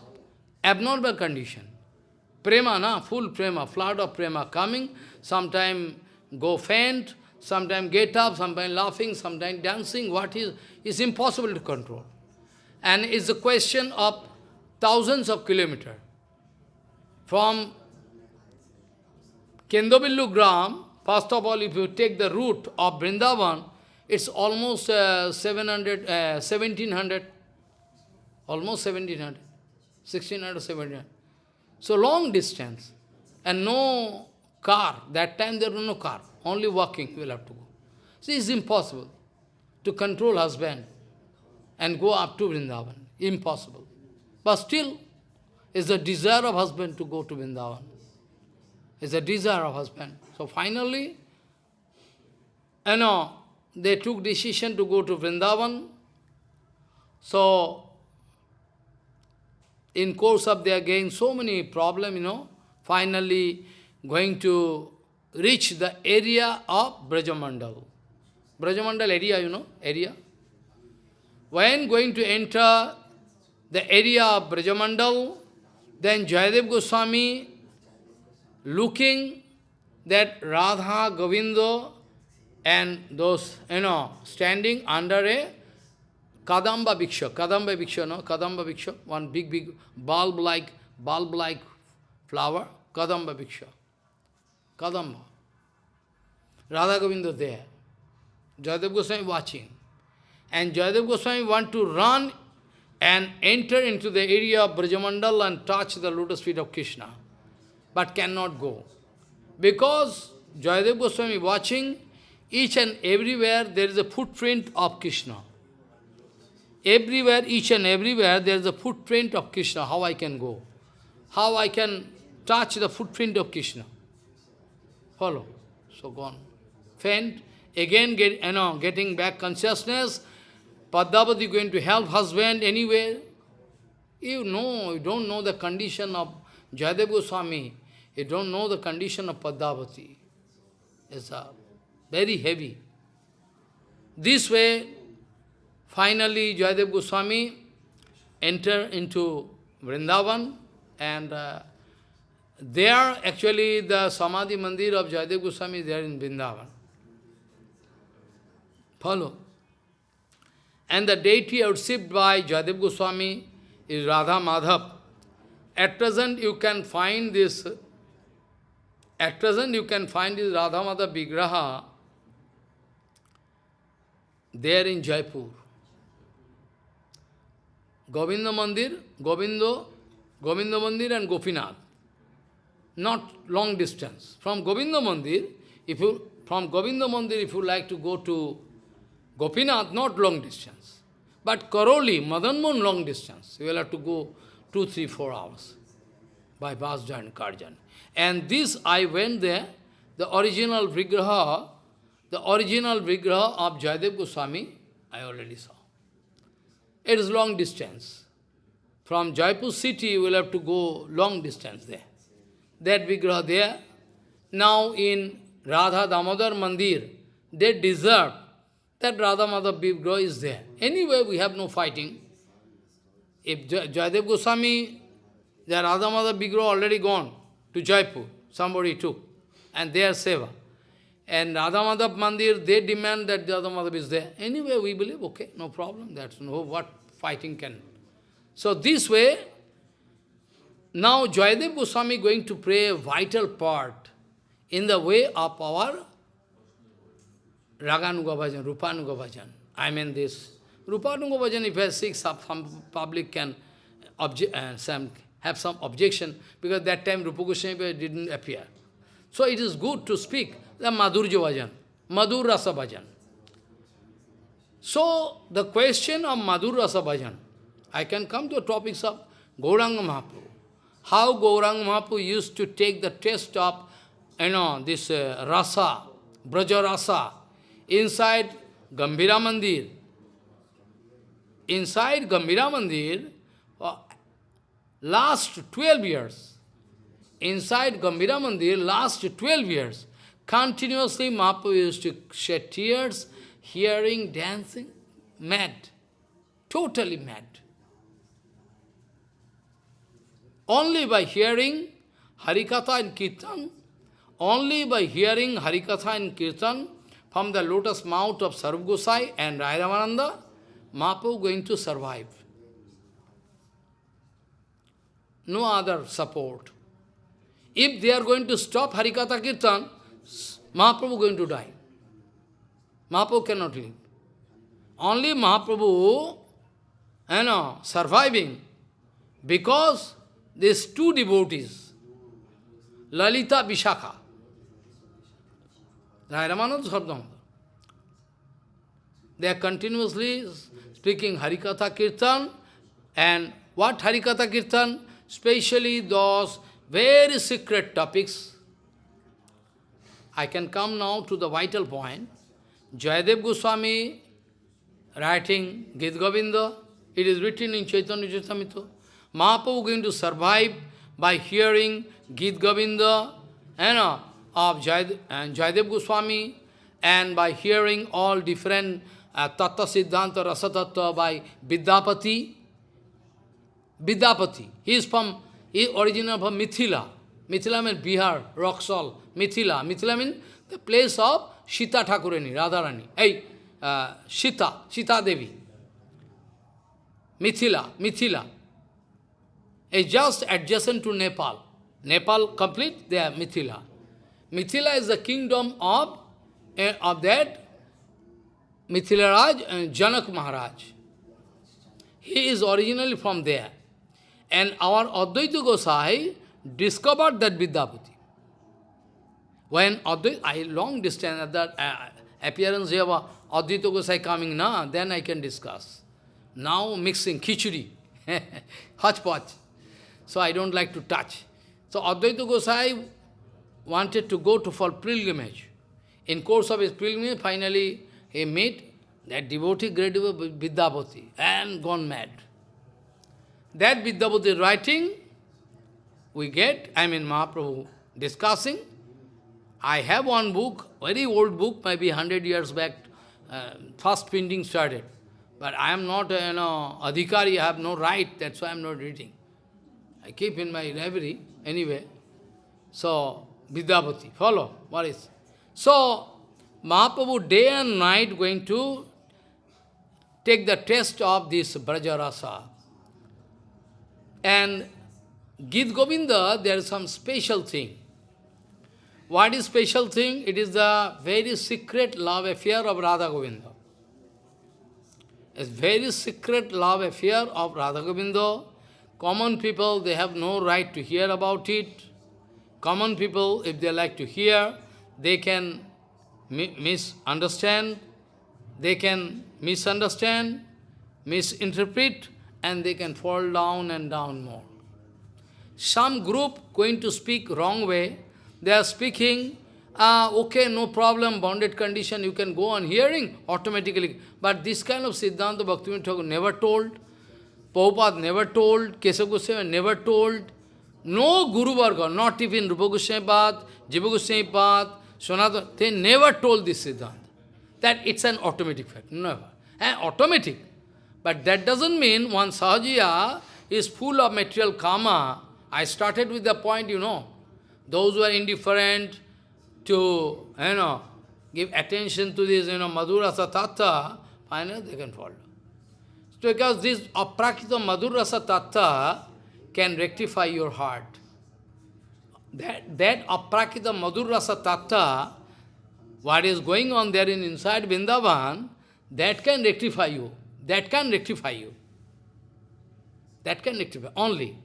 Speaker 1: abnormal condition. Prema, na, full prema, flood of prema coming, sometime go faint, sometime get up, sometime laughing, sometime dancing. What is, is impossible to control. And it's a question of thousands of kilometers. From Kendobillu Gram, first of all, if you take the route of Vrindavan, it's almost uh, 700, uh, 1700, almost 1700, 1600, 1700. So long distance, and no car. That time there was no car, only walking will have to go. See, it's impossible to control husband and go up to Vrindavan. Impossible. But still, is the desire of husband to go to Vrindavan. Is the desire of husband. So finally, you know, they took decision to go to Vrindavan. So, in course of their getting so many problem, you know, finally going to reach the area of Brajamandal. Brajamandal area, you know, area. When going to enter the area of Brajamandal, then Jayadev Goswami looking that Radha, Govinda and those, you know, standing under a Kadamba Vriksha, Kadamba Vriksha, no? Kadamba Vriksha, one big, big bulb-like, bulb-like flower, Kadamba Vriksha. Kadamba. Radha Govinda there. Jayadev Goswami watching. And Jayadev Goswami want to run and enter into the area of Brajamandal and touch the lotus feet of Krishna, but cannot go. Because Jayadev Goswami watching, each and everywhere there is a footprint of Krishna. Everywhere, each and everywhere, there is a footprint of Krishna. How I can go? How I can touch the footprint of Krishna? Follow. So gone. Faint. Again, get, you know, getting back consciousness, Padmavati going to help husband anywhere? You know, you don't know the condition of Jayadev Goswami. You don't know the condition of Padmavati. It's a very heavy. This way, finally Jayadev Goswami enter into Vrindavan and uh, there actually the Samadhi Mandir of Jayadev Goswami is there in Vrindavan. Follow. And the deity worshipped by Jayadev Goswami is Radha Madhav. At present you can find this, at present you can find this Radha Madhav Vigraha there in Jaipur. Govinda Mandir, Govindo, Govinda Mandir and Gopinath. Not long distance. From Govinda Mandir, if you from Govinda Mandir, if you like to go to Gopinath, not long distance. But Karauli, Madanmohan, long distance. You will have to go two, three, four hours by bus car journey. And this, I went there, the original Vigraha, the original Vigraha of Jayadev Goswami, I already saw. It is long distance. From Jaipur city, you will have to go long distance there. That Vigraha there. Now in Radha Damodar Mandir, they deserve that Radha Madhav Vigraha is there. Anyway, we have no fighting. If Jayadev Goswami, the Radha Madhav Vigraha already gone to Jaipur, somebody took, and they are seva. And Radha Madhav Mandir, they demand that the Radha Madhav is there. Anyway, we believe, okay, no problem, that's no what fighting can. So this way, now Jayadev Goswami going to play a vital part in the way of our Raganuga Bhajan, Rupanuga Bhajan. I mean this. Rupanuga Bhajan, if I some, some public can object, uh, some, have some objection, because that time Rupa Goswami didn't appear. So it is good to speak the Madhurja Bhajan, Madhur Rasa Bhajan. So the question of Madhur Rasa Bhajan, I can come to topics of Gauranga Mahaprabhu. How Gauranga Mahaprabhu used to take the taste of, you know, this uh, rasa, Braja Rasa, inside Gambhira Mandir. Inside Gambhira Mandir, uh, last 12 years, inside Gambhira Mandir, last 12 years, continuously Mahaprabhu used to shed tears, hearing, dancing, mad, totally mad. Only by hearing Harikatha and Kirtan, only by hearing Harikatha and Kirtan from the lotus mouth of Swarup Gosai and Rai Ramananda, Mahaprabhu going to survive. No other support. If they are going to stop Harikatha Kirtan, Mahaprabhu going to die. Mahaprabhu cannot live. Only Mahaprabhu, you know, surviving because these two devotees, Lalita Vishakha, Ramanand Sardam, they are continuously speaking Harikatha Kirtan and what Harikatha Kirtan? Especially those very secret topics. I can come now to the vital point. Jayadev Goswami writing Gita Govinda, it is written in Chaitanya Charitamrita. Mahaprabhu going to survive by hearing Gita Govinda you know, of Jayadev, and Jayadev Goswami and by hearing all different uh, Tattva Siddhanta Rasa Tattva by Vidyapati. Vidyapati. He is from is original from Mithila. Mithila means Bihar, Raxaul, Mithila. Mithila means the place of Sita Thakurani, Radharani. Hey, uh, Sita, Sita Devi. Mithila, Mithila. Is just adjacent to Nepal. Nepal complete, they are Mithila. Mithila is the kingdom of, uh, of that Mithila Raj and Janak Maharaj. He is originally from there. And our Advaita Gosai discovered that Vidyapati. When Advaita, I long distance at that uh, appearance of Advaita Gosai coming now, then I can discuss. Now mixing khichdi, hodgepodge. So I don't like to touch. So Advaita Gosai wanted to go to for pilgrimage. In course of his pilgrimage, finally he met that devotee, great devotee, and gone mad. That Vidyapati writing, we get, I mean Mahaprabhu discussing. I have one book, very old book, maybe 100 years back, uh, first printing started. But I am not, you know, adhikari, I have no right, that's why I am not reading. I keep in my library, anyway. So, Vidyapati, follow, what is? So, Mahaprabhu day and night going to take the test of this Brajarasa. And Gita Govinda, there is some special thing. What is special thing? It is the very secret love affair of Radha Govinda. A very secret love affair of Radha Govinda. Common people, they have no right to hear about it. Common people, if they like to hear, they can misunderstand, they can misunderstand, misinterpret, and they can fall down and down more. Some group going to speak wrong way, they are speaking, uh, okay, no problem, bounded condition, you can go on hearing automatically. But this kind of Siddhanta Bhaktivinoda Thakur never told. Prabhupada never told, Kesava Goswami never told, no Guru Varga, not even Rupa Goswami Pad, Jiva Goswami Pad, Sanatana, they never told this Siddhanta. That it's an automatic fact, never. And automatic. But that doesn't mean one Sahajiya is full of material karma. I started with the point, you know, those who are indifferent to, you know, give attention to this, you know, Madhurasa Tattva, finally they can follow. Because this aprakrita Madhurasa Tattva can rectify your heart. That, that aprakrita Madhurasa Tattva, what is going on there in inside Vrindavan, that can rectify you. That can rectify you. That can rectify, only.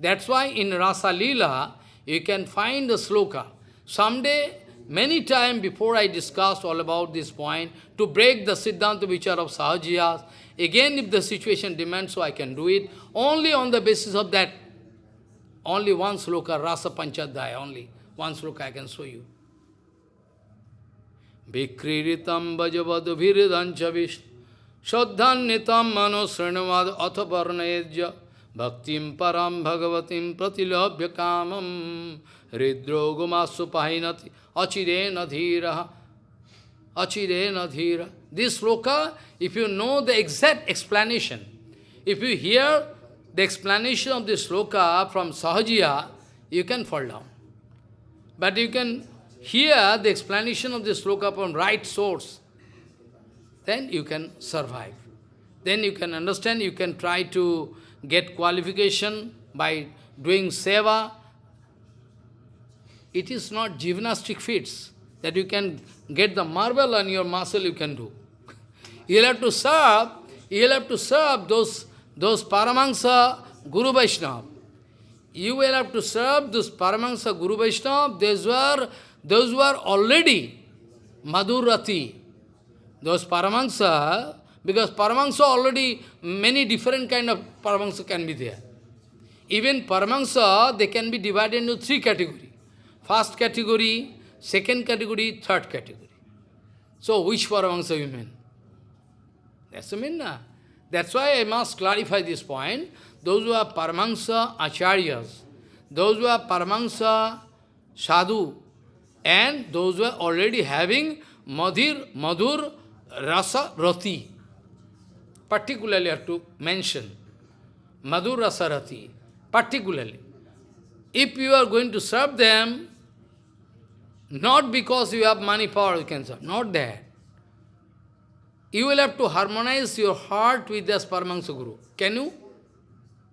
Speaker 1: That's why in Rasa Leela, you can find the sloka. Someday, many times before I discussed all about this point, to break the Siddhanta Vichar of Sahajiyas, again if the situation demands so I can do it, only on the basis of that, only one sloka, Rasa Panchadhyaya, only one sloka I can show you. Vikriritam bhajavadu viridancha vishnu Shraddhannitam mano srinavad atha varnayajya Bhaktim param bhagavatim pratilabhya kamam Ridrogumasu pahinati achirena dhira achirena dhira This sloka, if you know the exact explanation, if you hear the explanation of this sloka from Sahajiya, you can fall down. But you can hear the explanation of this sloka from right source, then you can survive. Then you can understand, you can try to get qualification by doing seva. It is not gymnastic feats that you can get the marble on your muscle you can do. You'll have to serve, you'll have to serve those, those Paramahansa Guru Vaishnava. You will have to serve those Paramahansa Guru Vaishnava, those were those who are already Madhurati, those Paramahansa, because Paramahansa already, many different kind of Paramahansa can be there. Even Paramahansa, they can be divided into three categories. First category, second category, third category. So, which Paramahansa you mean? That's the mean. Uh, that's why I must clarify this point. Those who are Paramahansa Acharyas, those who are Paramahansa Sadhu, and those who are already having Madhir, Madhur, Rasa, Rati. Particularly I have to mention Madhur Rasa Rati. Particularly. If you are going to serve them, not because you have money, power, you can serve. Not that. You will have to harmonize your heart with the Paramahansa Guru. Can you?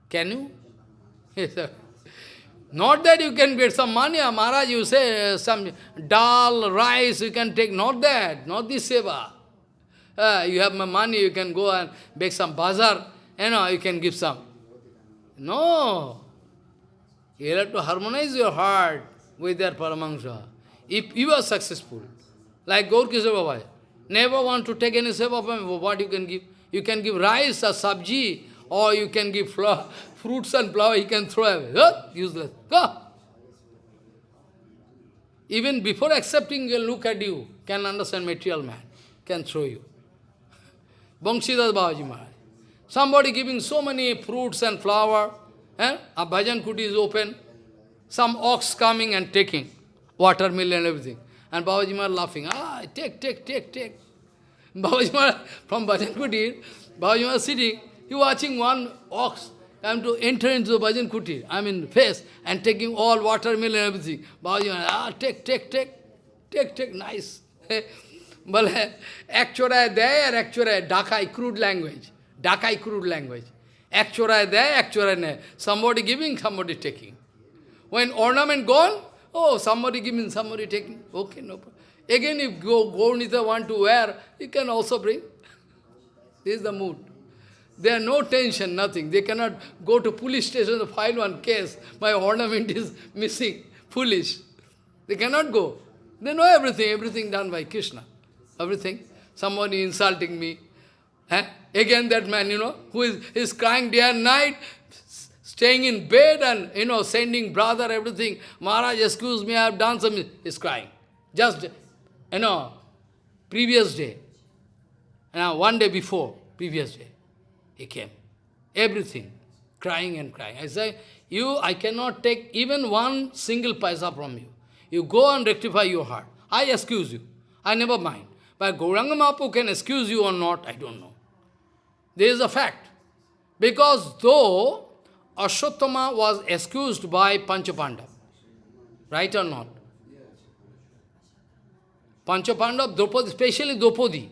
Speaker 1: Can you? Yes, sir. Not that you can get some money, ah, Maharaj, you say some dal, rice, you can take, not that, not this seva. Uh, you have my money, you can go and make some bazaar, you know, you can give some. No. You have to harmonize your heart with their Paramahansa. If you are successful, like Gaur Baba, never want to take any seva from what you can give? You can give rice or sabji, or you can give flour, fruits and flower, he can throw away. Huh? Useless. Go. Even before accepting a look at you, can understand material man, can throw you. Banshidas Babaji Maharaj. Somebody giving so many fruits and flower, eh? a bhajan kuti is open, some ox coming and taking watermelon and everything. And Babaji Maharaj laughing, ah, take, take, take, take. Babaji Maharaj, from bhajan kuti, Babaji Maharaj sitting, he watching one ox come to enter into the bhajan kuti, I mean face, and taking all watermelon and everything. Babaji ah, take, take, take, take, take, nice. But actually there, actually Dakai crude language. Dakai crude language. Actually there, actually there. Somebody giving, somebody taking. When ornament gone, oh, somebody giving, somebody taking. Okay, no problem. Again, if go, Gaurnita want to wear, you can also bring. This is the mood. There are no tension, nothing. They cannot go to police station to file one case. My ornament is missing. Foolish. They cannot go. They know everything, everything done by Krishna everything. Somebody insulting me. Eh? Again that man, you know, who is, is crying day and night, staying in bed and, you know, sending brother, everything. Maharaj, excuse me, I have done something. He's crying. Just, you know, previous day. Now, one day before, previous day, he came. everything, crying and crying. I say, you, I cannot take even one single paisa from you. You go and rectify your heart. I excuse you. I never mind. But Gauranga Mahaprabhu can excuse you or not, I don't know. There is a fact. Because though Ashwatthama was excused by Panchapandav, right or not? Panchapandav, Draupadi, especially Draupadi.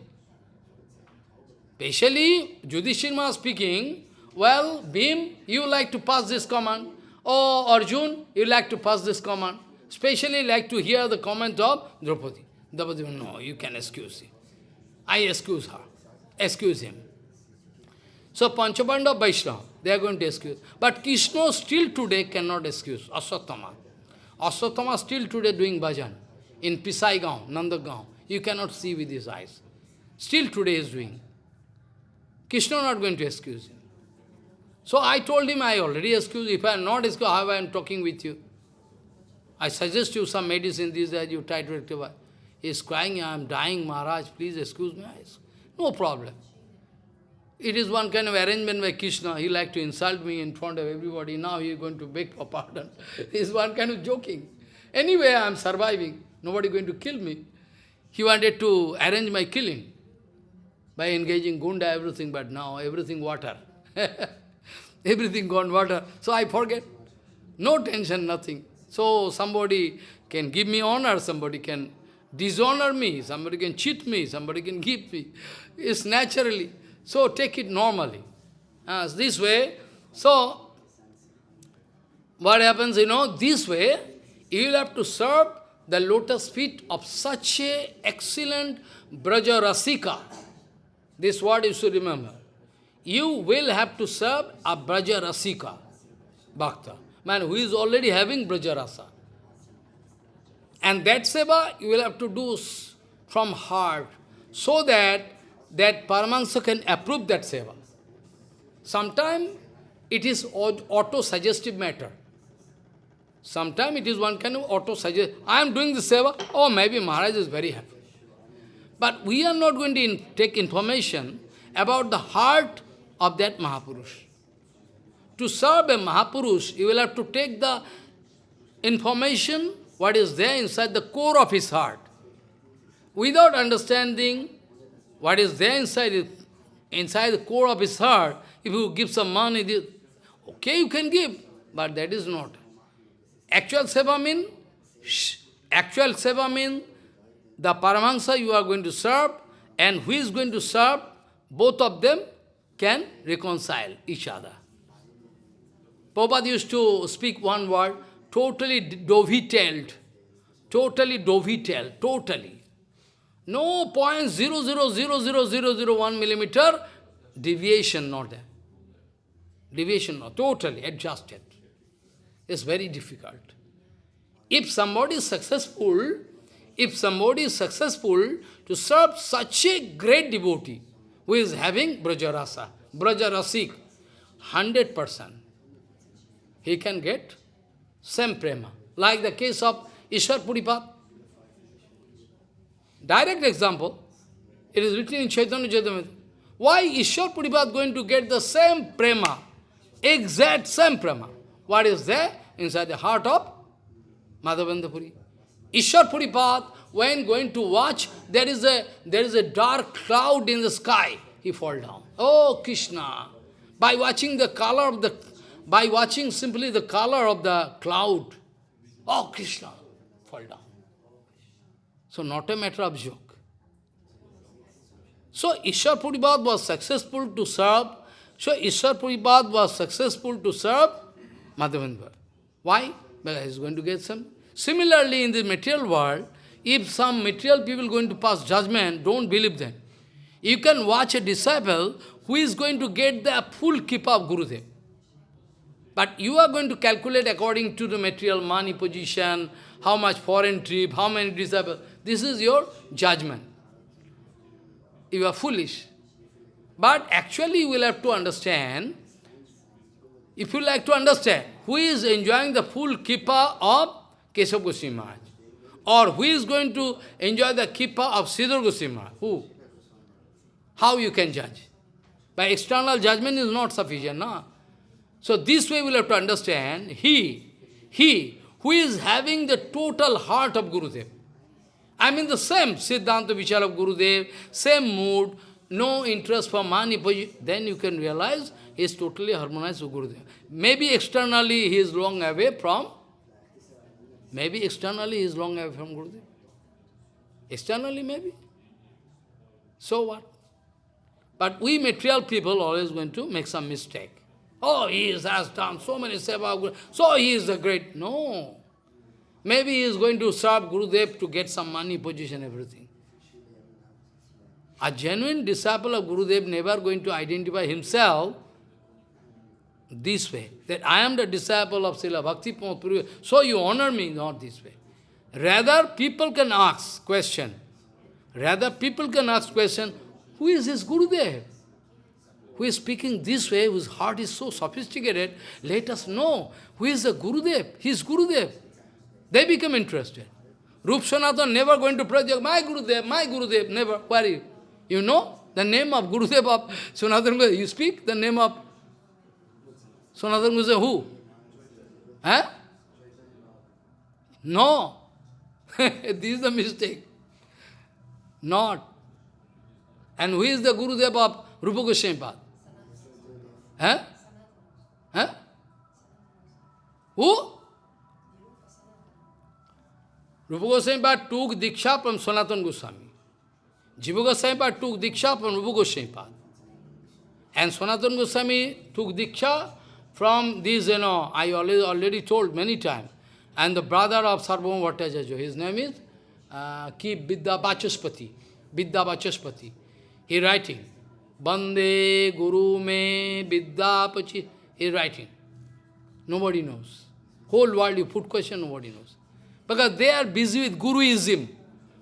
Speaker 1: Especially, Yudhishthira speaking, well, Bhim, you like to pass this command. Oh, Arjun, you like to pass this command. Especially like to hear the comment of Draupadi. Draupadi, no, you can excuse him. I excuse her. Excuse him. So Panchabanda Vaishnava, they are going to excuse. But Krishna still today cannot excuse Aswatthama. Aswatthama still today doing bhajan in Pisaigaon, Nandagaon. You cannot see with his eyes. Still today is doing. Krishna not going to excuse him. So I told him I already excuse. If I am not excused, how I am talking with you? I suggest you some medicine, this that you try to rectify. He is crying, I am dying, Maharaj, please excuse me. No problem. It is one kind of arrangement by Krishna. He like to insult me in front of everybody. Now he is going to beg for pardon. It is one kind of joking. Anyway, I am surviving. Nobody going to kill me. He wanted to arrange my killing by engaging gunda, everything, but now everything water. everything gone water. So I forget. No tension, nothing. So somebody can give me honor, somebody can dishonor me, somebody can cheat me, somebody can give me. It's naturally. So take it normally. As this way, so what happens, you know, this way, you will have to serve the lotus feet of such a excellent Braja Rasika. This word you should remember. You will have to serve a Braja Rasika, Bhakta, man who is already having Braja Rasa. And that seva you will have to do from heart, so that that Paramahansa can approve that seva. Sometimes it is auto-suggestive matter. Sometimes it is one kind of auto-suggest. I am doing the seva. Oh, maybe Maharaj is very happy. But we are not going to in take information about the heart of that Mahapurush. To serve a Mahapurush, you will have to take the information, what is there inside the core of his heart. Without understanding what is there inside, inside the core of his heart, if you give some money, okay, you can give, but that is not. Actual seva mean, actual seva means the Paramahansa you are going to serve, and who is going to serve, both of them can reconcile each other. Prabhupada used to speak one word, totally dovetailed, totally dovetailed, totally. No point zero zero zero zero zero zero one millimeter deviation not there. Deviation not, totally adjusted. It's very difficult. If somebody is successful, if somebody is successful to serve such a great devotee who is having Brajarasa, Brajarasik, 100%, he can get same prema. Like the case of Ishwar Puripad. Direct example, it is written in Chaitanya Charitamrita. Why Ishwar Puripad going to get the same prema, exact same prema? What is there inside the heart of Madhavendra Puri? Ishwar Puripat, when going to watch, there is a there is a dark cloud in the sky. He fall down. Oh Krishna! By watching the color of the, by watching simply the color of the cloud, oh Krishna, fall down. So not a matter of joke. So Ishwar Puripad was successful to serve, so Ishwar Puripad was successful to serve Madhavendra. Why? Because he is going to get some. Similarly, in the material world, if some material people going to pass judgment, don't believe them. You can watch a disciple who is going to get the full keep of Gurudev. But you are going to calculate according to the material money position, how much foreign trip, how many disciples. This is your judgment. You are foolish. But actually you will have to understand, if you like to understand, who is enjoying the full kippa of Keshav Goswami Maharaj? Or who is going to enjoy the kippa of Sridhar Goswami Maharaj? Who? How you can judge? By external judgment is not sufficient, no? So this way we'll have to understand, he, he who is having the total heart of Guru Gurudev. I mean the same Siddhanta Vichar of Guru Gurudev, same mood, no interest for money, then you can realize he is totally harmonized with Gurudev. Maybe externally he is long away from, maybe externally he is long away from Gurudev. Externally maybe. So what? But we material people always going to make some mistake. Oh, he has done so many seva, so he is a great. No. Maybe he is going to serve Gurudev to get some money, position, everything. A genuine disciple of Gurudev never going to identify himself this way, that I am the disciple of Srila Bhakti Puri, so you honor me, not this way. Rather, people can ask question. Rather, people can ask question, who is this Gurudev? Who is speaking this way, whose heart is so sophisticated, let us know who is the Gurudev. He is Gurudev. They become interested. Rup never going to project, my Gurudev, my Gurudev, never. Where you? Know the name of Gurudev of Sanatana You speak the name of Sanatana Goswami, who? Huh? No. this is the mistake. Not. And who is the Gurudev of Rupa Goswami? Huh? Huh? Who? Rupa Goswami Pad took Diksha from Sanatana Goswami. Jiva Goswami Pad took Diksha from Rupa Goswami Pad. And Sanatana Goswami took Diksha from this, you know, I already, already told many times. And the brother of Sarvabhauma Bhattacharya, his name is uh, Ki Vidya Vachaspati. Vidya Vachaspati. He writing. Bande Guru me Vidya Pachi. He writing. Nobody knows. Whole world you put question, nobody knows. Because they are busy with Guruism.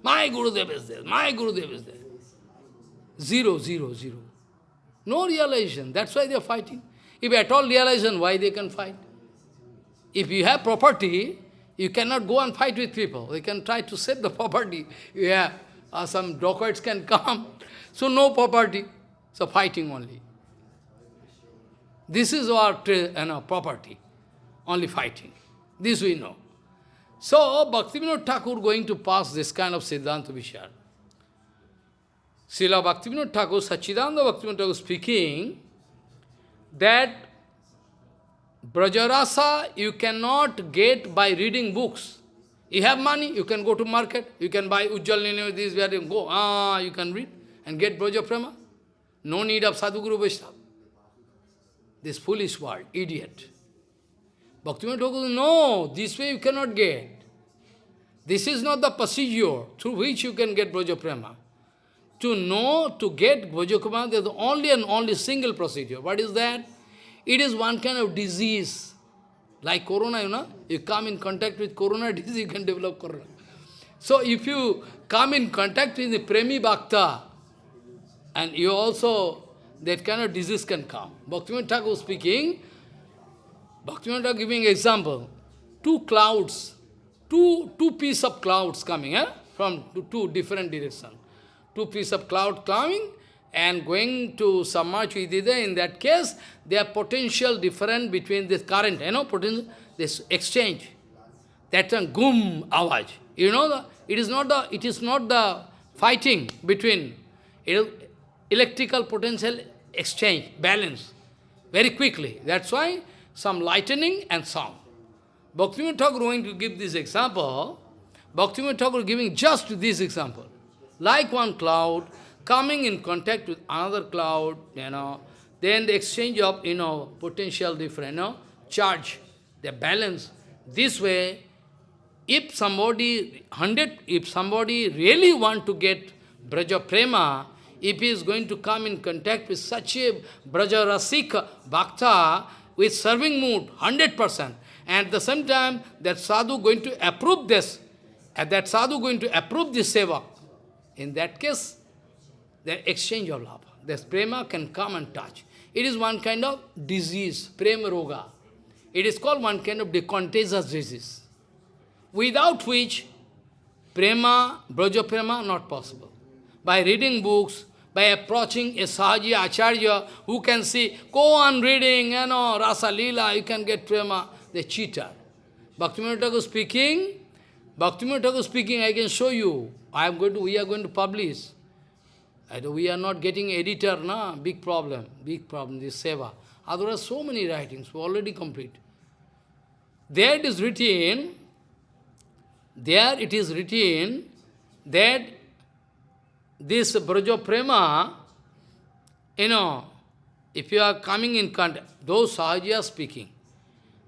Speaker 1: My Gurudev is there, my Gurudev is there. Zero, zero, zero. No realization. That's why they are fighting. If at all realization, why they can fight? If you have property, you cannot go and fight with people. They can try to save the property. Yeah, uh, some dacoits can come. So no property. So fighting only. This is our you know, property. Only fighting. This we know. So, Bhaktivinoda Thakur going to pass this kind of Siddhanta Vichar. Srila Bhaktivinoda Thakur, Sachidananda Bhaktivinoda Thakur speaking that Brajarasa you cannot get by reading books. You have money, you can go to market, you can buy Ujjal Nini, this, where you go, ah, you can read and get Braja Prema. No need of Sadhguru Vaishnava. This foolish world, idiot. Bhaktivinoda Thakur no, this way you cannot get. This is not the procedure through which you can get Brajaprema. To know, to get Brajaprema, there is only and only single procedure. What is that? It is one kind of disease. Like corona, you know, you come in contact with corona disease, you can develop corona. So if you come in contact with the Premi Bhakta, and you also, that kind of disease can come. Bhaktivinoda Thakur speaking, Bhaktivinoda giving example, two clouds two, two pieces of clouds coming eh? from two, different directions. Two pieces of cloud coming and going to either. In that case, there are potential difference between this current, you know, potential, this exchange. That one, gum, awaj. You know, the, it is not the, it is not the fighting between electrical potential exchange, balance, very quickly. That's why some lightning and sound. Bhaktivinoda Thakur going to give this example, Bhaktivinoda Thakur giving just this example. Like one cloud coming in contact with another cloud, you know, then the exchange of, you know, potential different, you know, charge, the balance. This way, if somebody, hundred, if somebody really want to get Braja Prema, if he is going to come in contact with such a Braja Rasik Bhakta, with serving mood, 100%, and at the same time, that sadhu going to approve this, and that sadhu going to approve this seva. In that case, the exchange of love. This prema can come and touch. It is one kind of disease, prema roga. It is called one kind of contagious disease, without which prema, braja prema, not possible. By reading books, by approaching a Sahaji Acharya who can see, go on reading, you know, Rasa Leela, you can get prema, the cheater. Bhaktivinoda Thakur speaking, Bhaktivinoda Thakur speaking, I can show you. I am going to, we are going to publish. We are not getting editor, na? big problem, big problem, this seva. Otherwise, so many writings, already complete. There it is written, there it is written that this Braja Prema, you know, if you are coming in contact, those Sahaja speaking,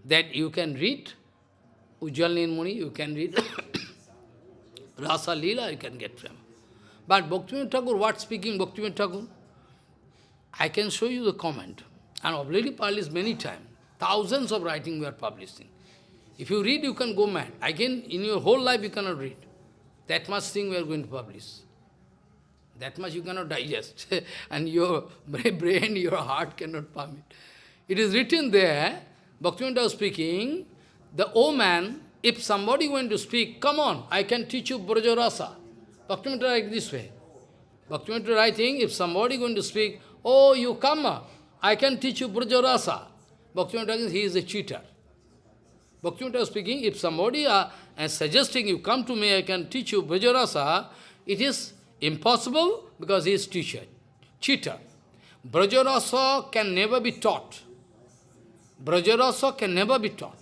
Speaker 1: that you can read, Ujjal Muni, you can read Rasa Leela, you can get Prema. But Bhaktivinoda Thakur, what speaking Bhaktivinoda Thakur? I can show you the comment. And already published many times. Thousands of writings we are publishing. If you read, you can go mad. Again, in your whole life, you cannot read. That much thing we are going to publish. That much you cannot digest. and your brain, your heart cannot permit. It is written there, Bhaktivinoda speaking, the old man, if somebody going to speak, come on, I can teach you Brajarasa. Bhaktivinoda like this way. Bhaktivinoda writing, if somebody going to speak, oh, you come, I can teach you Brajarasa. Bhaktivinoda he is a cheater. Bhaktivinoda speaking, if somebody are and suggesting you come to me, I can teach you Brajarasa, it is impossible because he is teacher, cheater. Brajarasa can never be taught. Brajarasa can never be taught.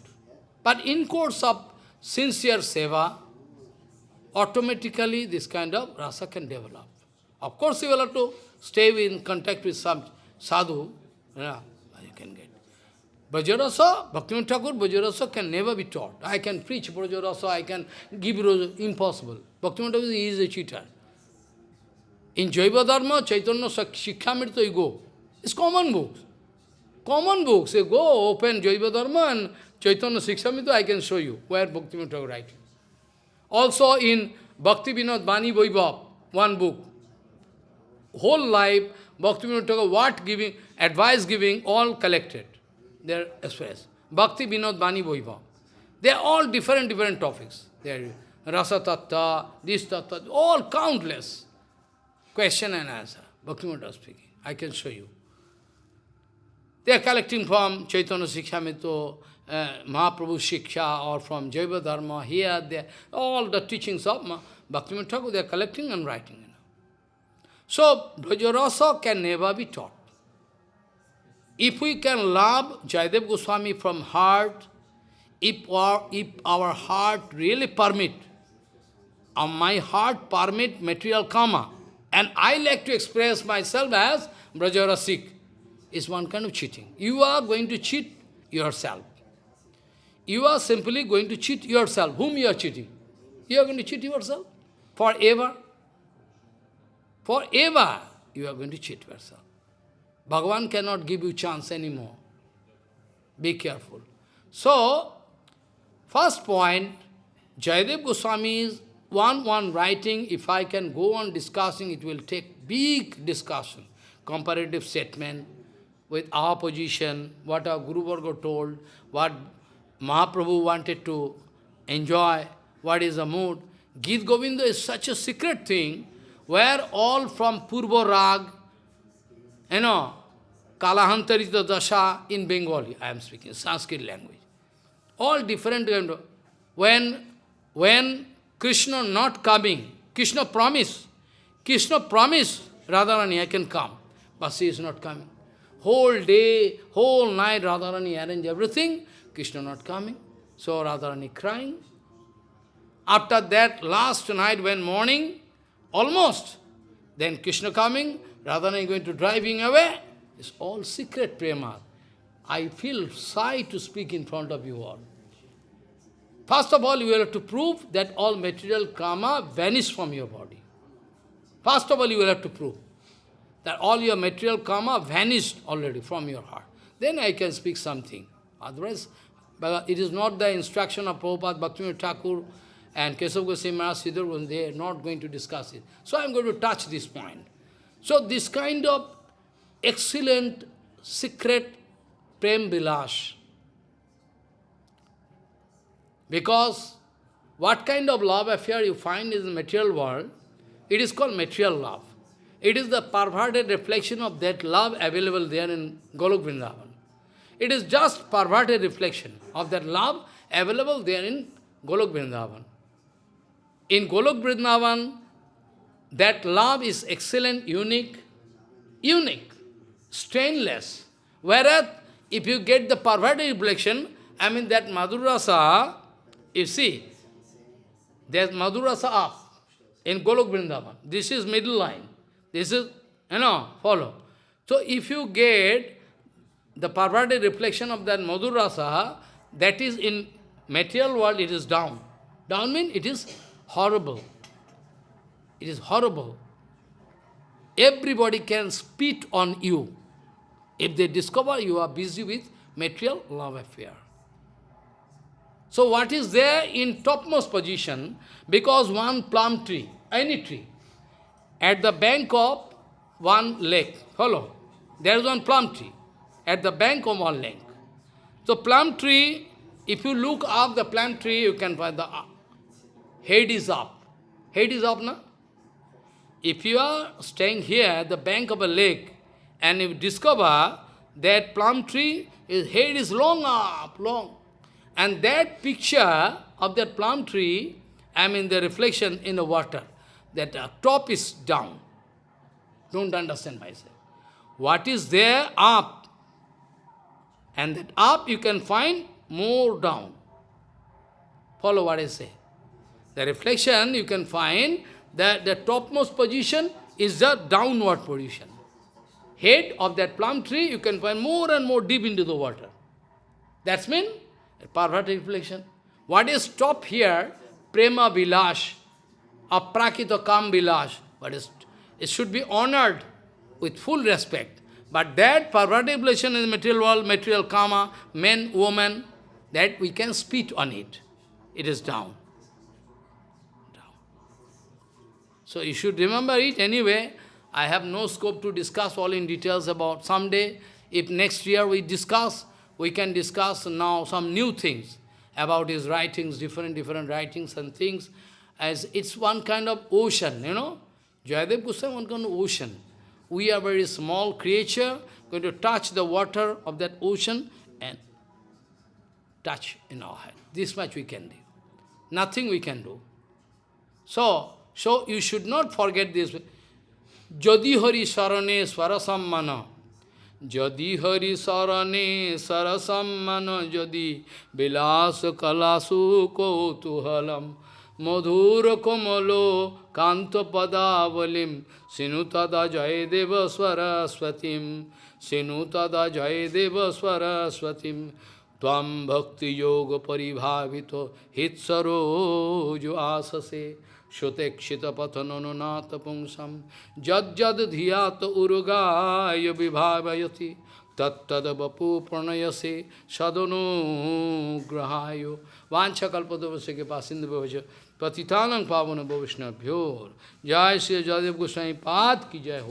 Speaker 1: But in course of sincere seva, automatically this kind of rasa can develop. Of course, you will have to stay in contact with some sadhu, yeah, you can get. Brajarasa, Bhaktivinoda Thakur, Brajarasa can never be taught. I can preach Brajarasa, I can give Brajarasa, impossible. Bhaktivinoda Thakur is a cheater. In Jaiva Dharma, Chaitanya Shikshamrita, you go. It's common books. Common books. You go, open Jaiva Dharma and Chaitanya Shikshamrita, I can show you where Bhaktivinoda Thakur writing. Also in Bhakti Vinod Bani Vaibhav, one book. Whole life, Bhakti Vinod Thakur, what giving, advice giving, all collected. They are expressed. Bhakti Vinod Bani Vaibhav. They are all different, different topics. They are Rasa Tattva, this Tattva, all countless. Question and answer. Bhaktivinoda speaking. I can show you. They are collecting from Chaitanya Sikshamrita, uh, Mahaprabhu Shiksha, or from Jaiva Dharma, here, there, all the teachings of Bhaktivinoda Thakur, they are collecting and writing. You know. So, Brajarasa can never be taught. If we can love Jayadev Goswami from heart, if our, if our heart really permit, and uh, my heart permit material karma, and I like to express myself as Brajarasik, is one kind of cheating. You are going to cheat yourself. You are simply going to cheat yourself. Whom you are cheating? You are going to cheat yourself forever. Forever you are going to cheat yourself. Bhagavan cannot give you chance anymore. Be careful. So, first point, Jayadev Goswami's one one writing, if I can go on discussing, it will take big discussion, comparative statement with our position, what our Guru Varga told, what Mahaprabhu wanted to enjoy, what is the mood. Gita Govinda is such a secret thing, where all from Purva Rag, you know, Kalahantarita Dasha in Bengali, I am speaking, Sanskrit language. All different when, when Krishna not coming, Krishna promise, Krishna promise, Radharani, I can come, but she is not coming. Whole day, whole night, Radharani arrange everything, Krishna not coming. So Radharani crying. After that, last night when morning, almost, then Krishna coming, Radharani going to driving away. It's all secret prema. I feel shy to speak in front of you all. First of all, you will have to prove that all material karma vanished from your body. First of all, you will have to prove that all your material karma vanished already from your heart. Then I can speak something. Otherwise, it is not the instruction of Prabhupada, Bhaktivinoda Thakur, and Kesav Goswami Maharaj, Siddhar, they are not going to discuss it. So I am going to touch this point. So this kind of excellent, secret Prem Bilash, because what kind of love affair you find in the material world, it is called material love. It is the perverted reflection of that love available there in Golok Vrindavan. It is just perverted reflection of that love available there in Golok Vrindavan. In Golok Vrindavan, that love is excellent, unique, unique, stainless. Whereas, if you get the perverted reflection, I mean that Madhurasa, you see, there's Madhurasa up in Golok Vrindavan. This is middle line. This is, you know, follow. So if you get the perverted reflection of that Madhurasa, that is in material world, it is down. Down means it is horrible. It is horrible. Everybody can spit on you if they discover you are busy with material love affair. So what is there in topmost position? Because one plum tree, any tree, at the bank of one lake, follow, there is one plum tree, at the bank of one lake. So plum tree, if you look up the plum tree, you can find the uh, head is up. Head is up, na? If you are staying here at the bank of a lake, and you discover that plum tree, his head is long up, long. And that picture of that plum tree, I mean the reflection in the water, that uh, top is down. Don't understand myself. What is there up? And that up you can find more down. Follow what I say. The reflection you can find that the topmost position is the downward position. Head of that plum tree you can find more and more deep into the water. That's mean perverted reflection. What is top here? Prema Vilash, Aprakrita Kam Vilash. But it should be honored with full respect. But that perverted reflection in material world, material karma, men, women, that we can spit on it. It is down. Down. So you should remember it anyway. I have no scope to discuss all in details about someday. If next year we discuss, we can discuss now some new things about his writings, different, different writings and things, as it's one kind of ocean, you know. Jayadev Goswami one kind of ocean. We are very small creature, going to touch the water of that ocean and touch in our head. This much we can do. Nothing we can do. So, so you should not forget this. Jadi Hari Sarane Swarasammana Jadi Hari Sarane Sarasammana Jadi Vilas Kalasu Kotuhalam Madhur Komalo Kanta Padavalim Sinutada Jayadeva Swaraswatim Sinutada Jayadeva Swaraswatim Tvam Bhakti Yoga Paribhavito Hitsaro Juasase श्रुतेक्षितपथननुनाथ पुंसम जज्जद धिया तो उर्गाय विभावयति तत्द बपु प्रणयसे सदनुग्रहाय वाछकल्पदवश्य के पास सिंधु भवज पतितानंग पावन वैष्णव्योर जय श्री जयदेव गोस्वाई पाद की जय हो।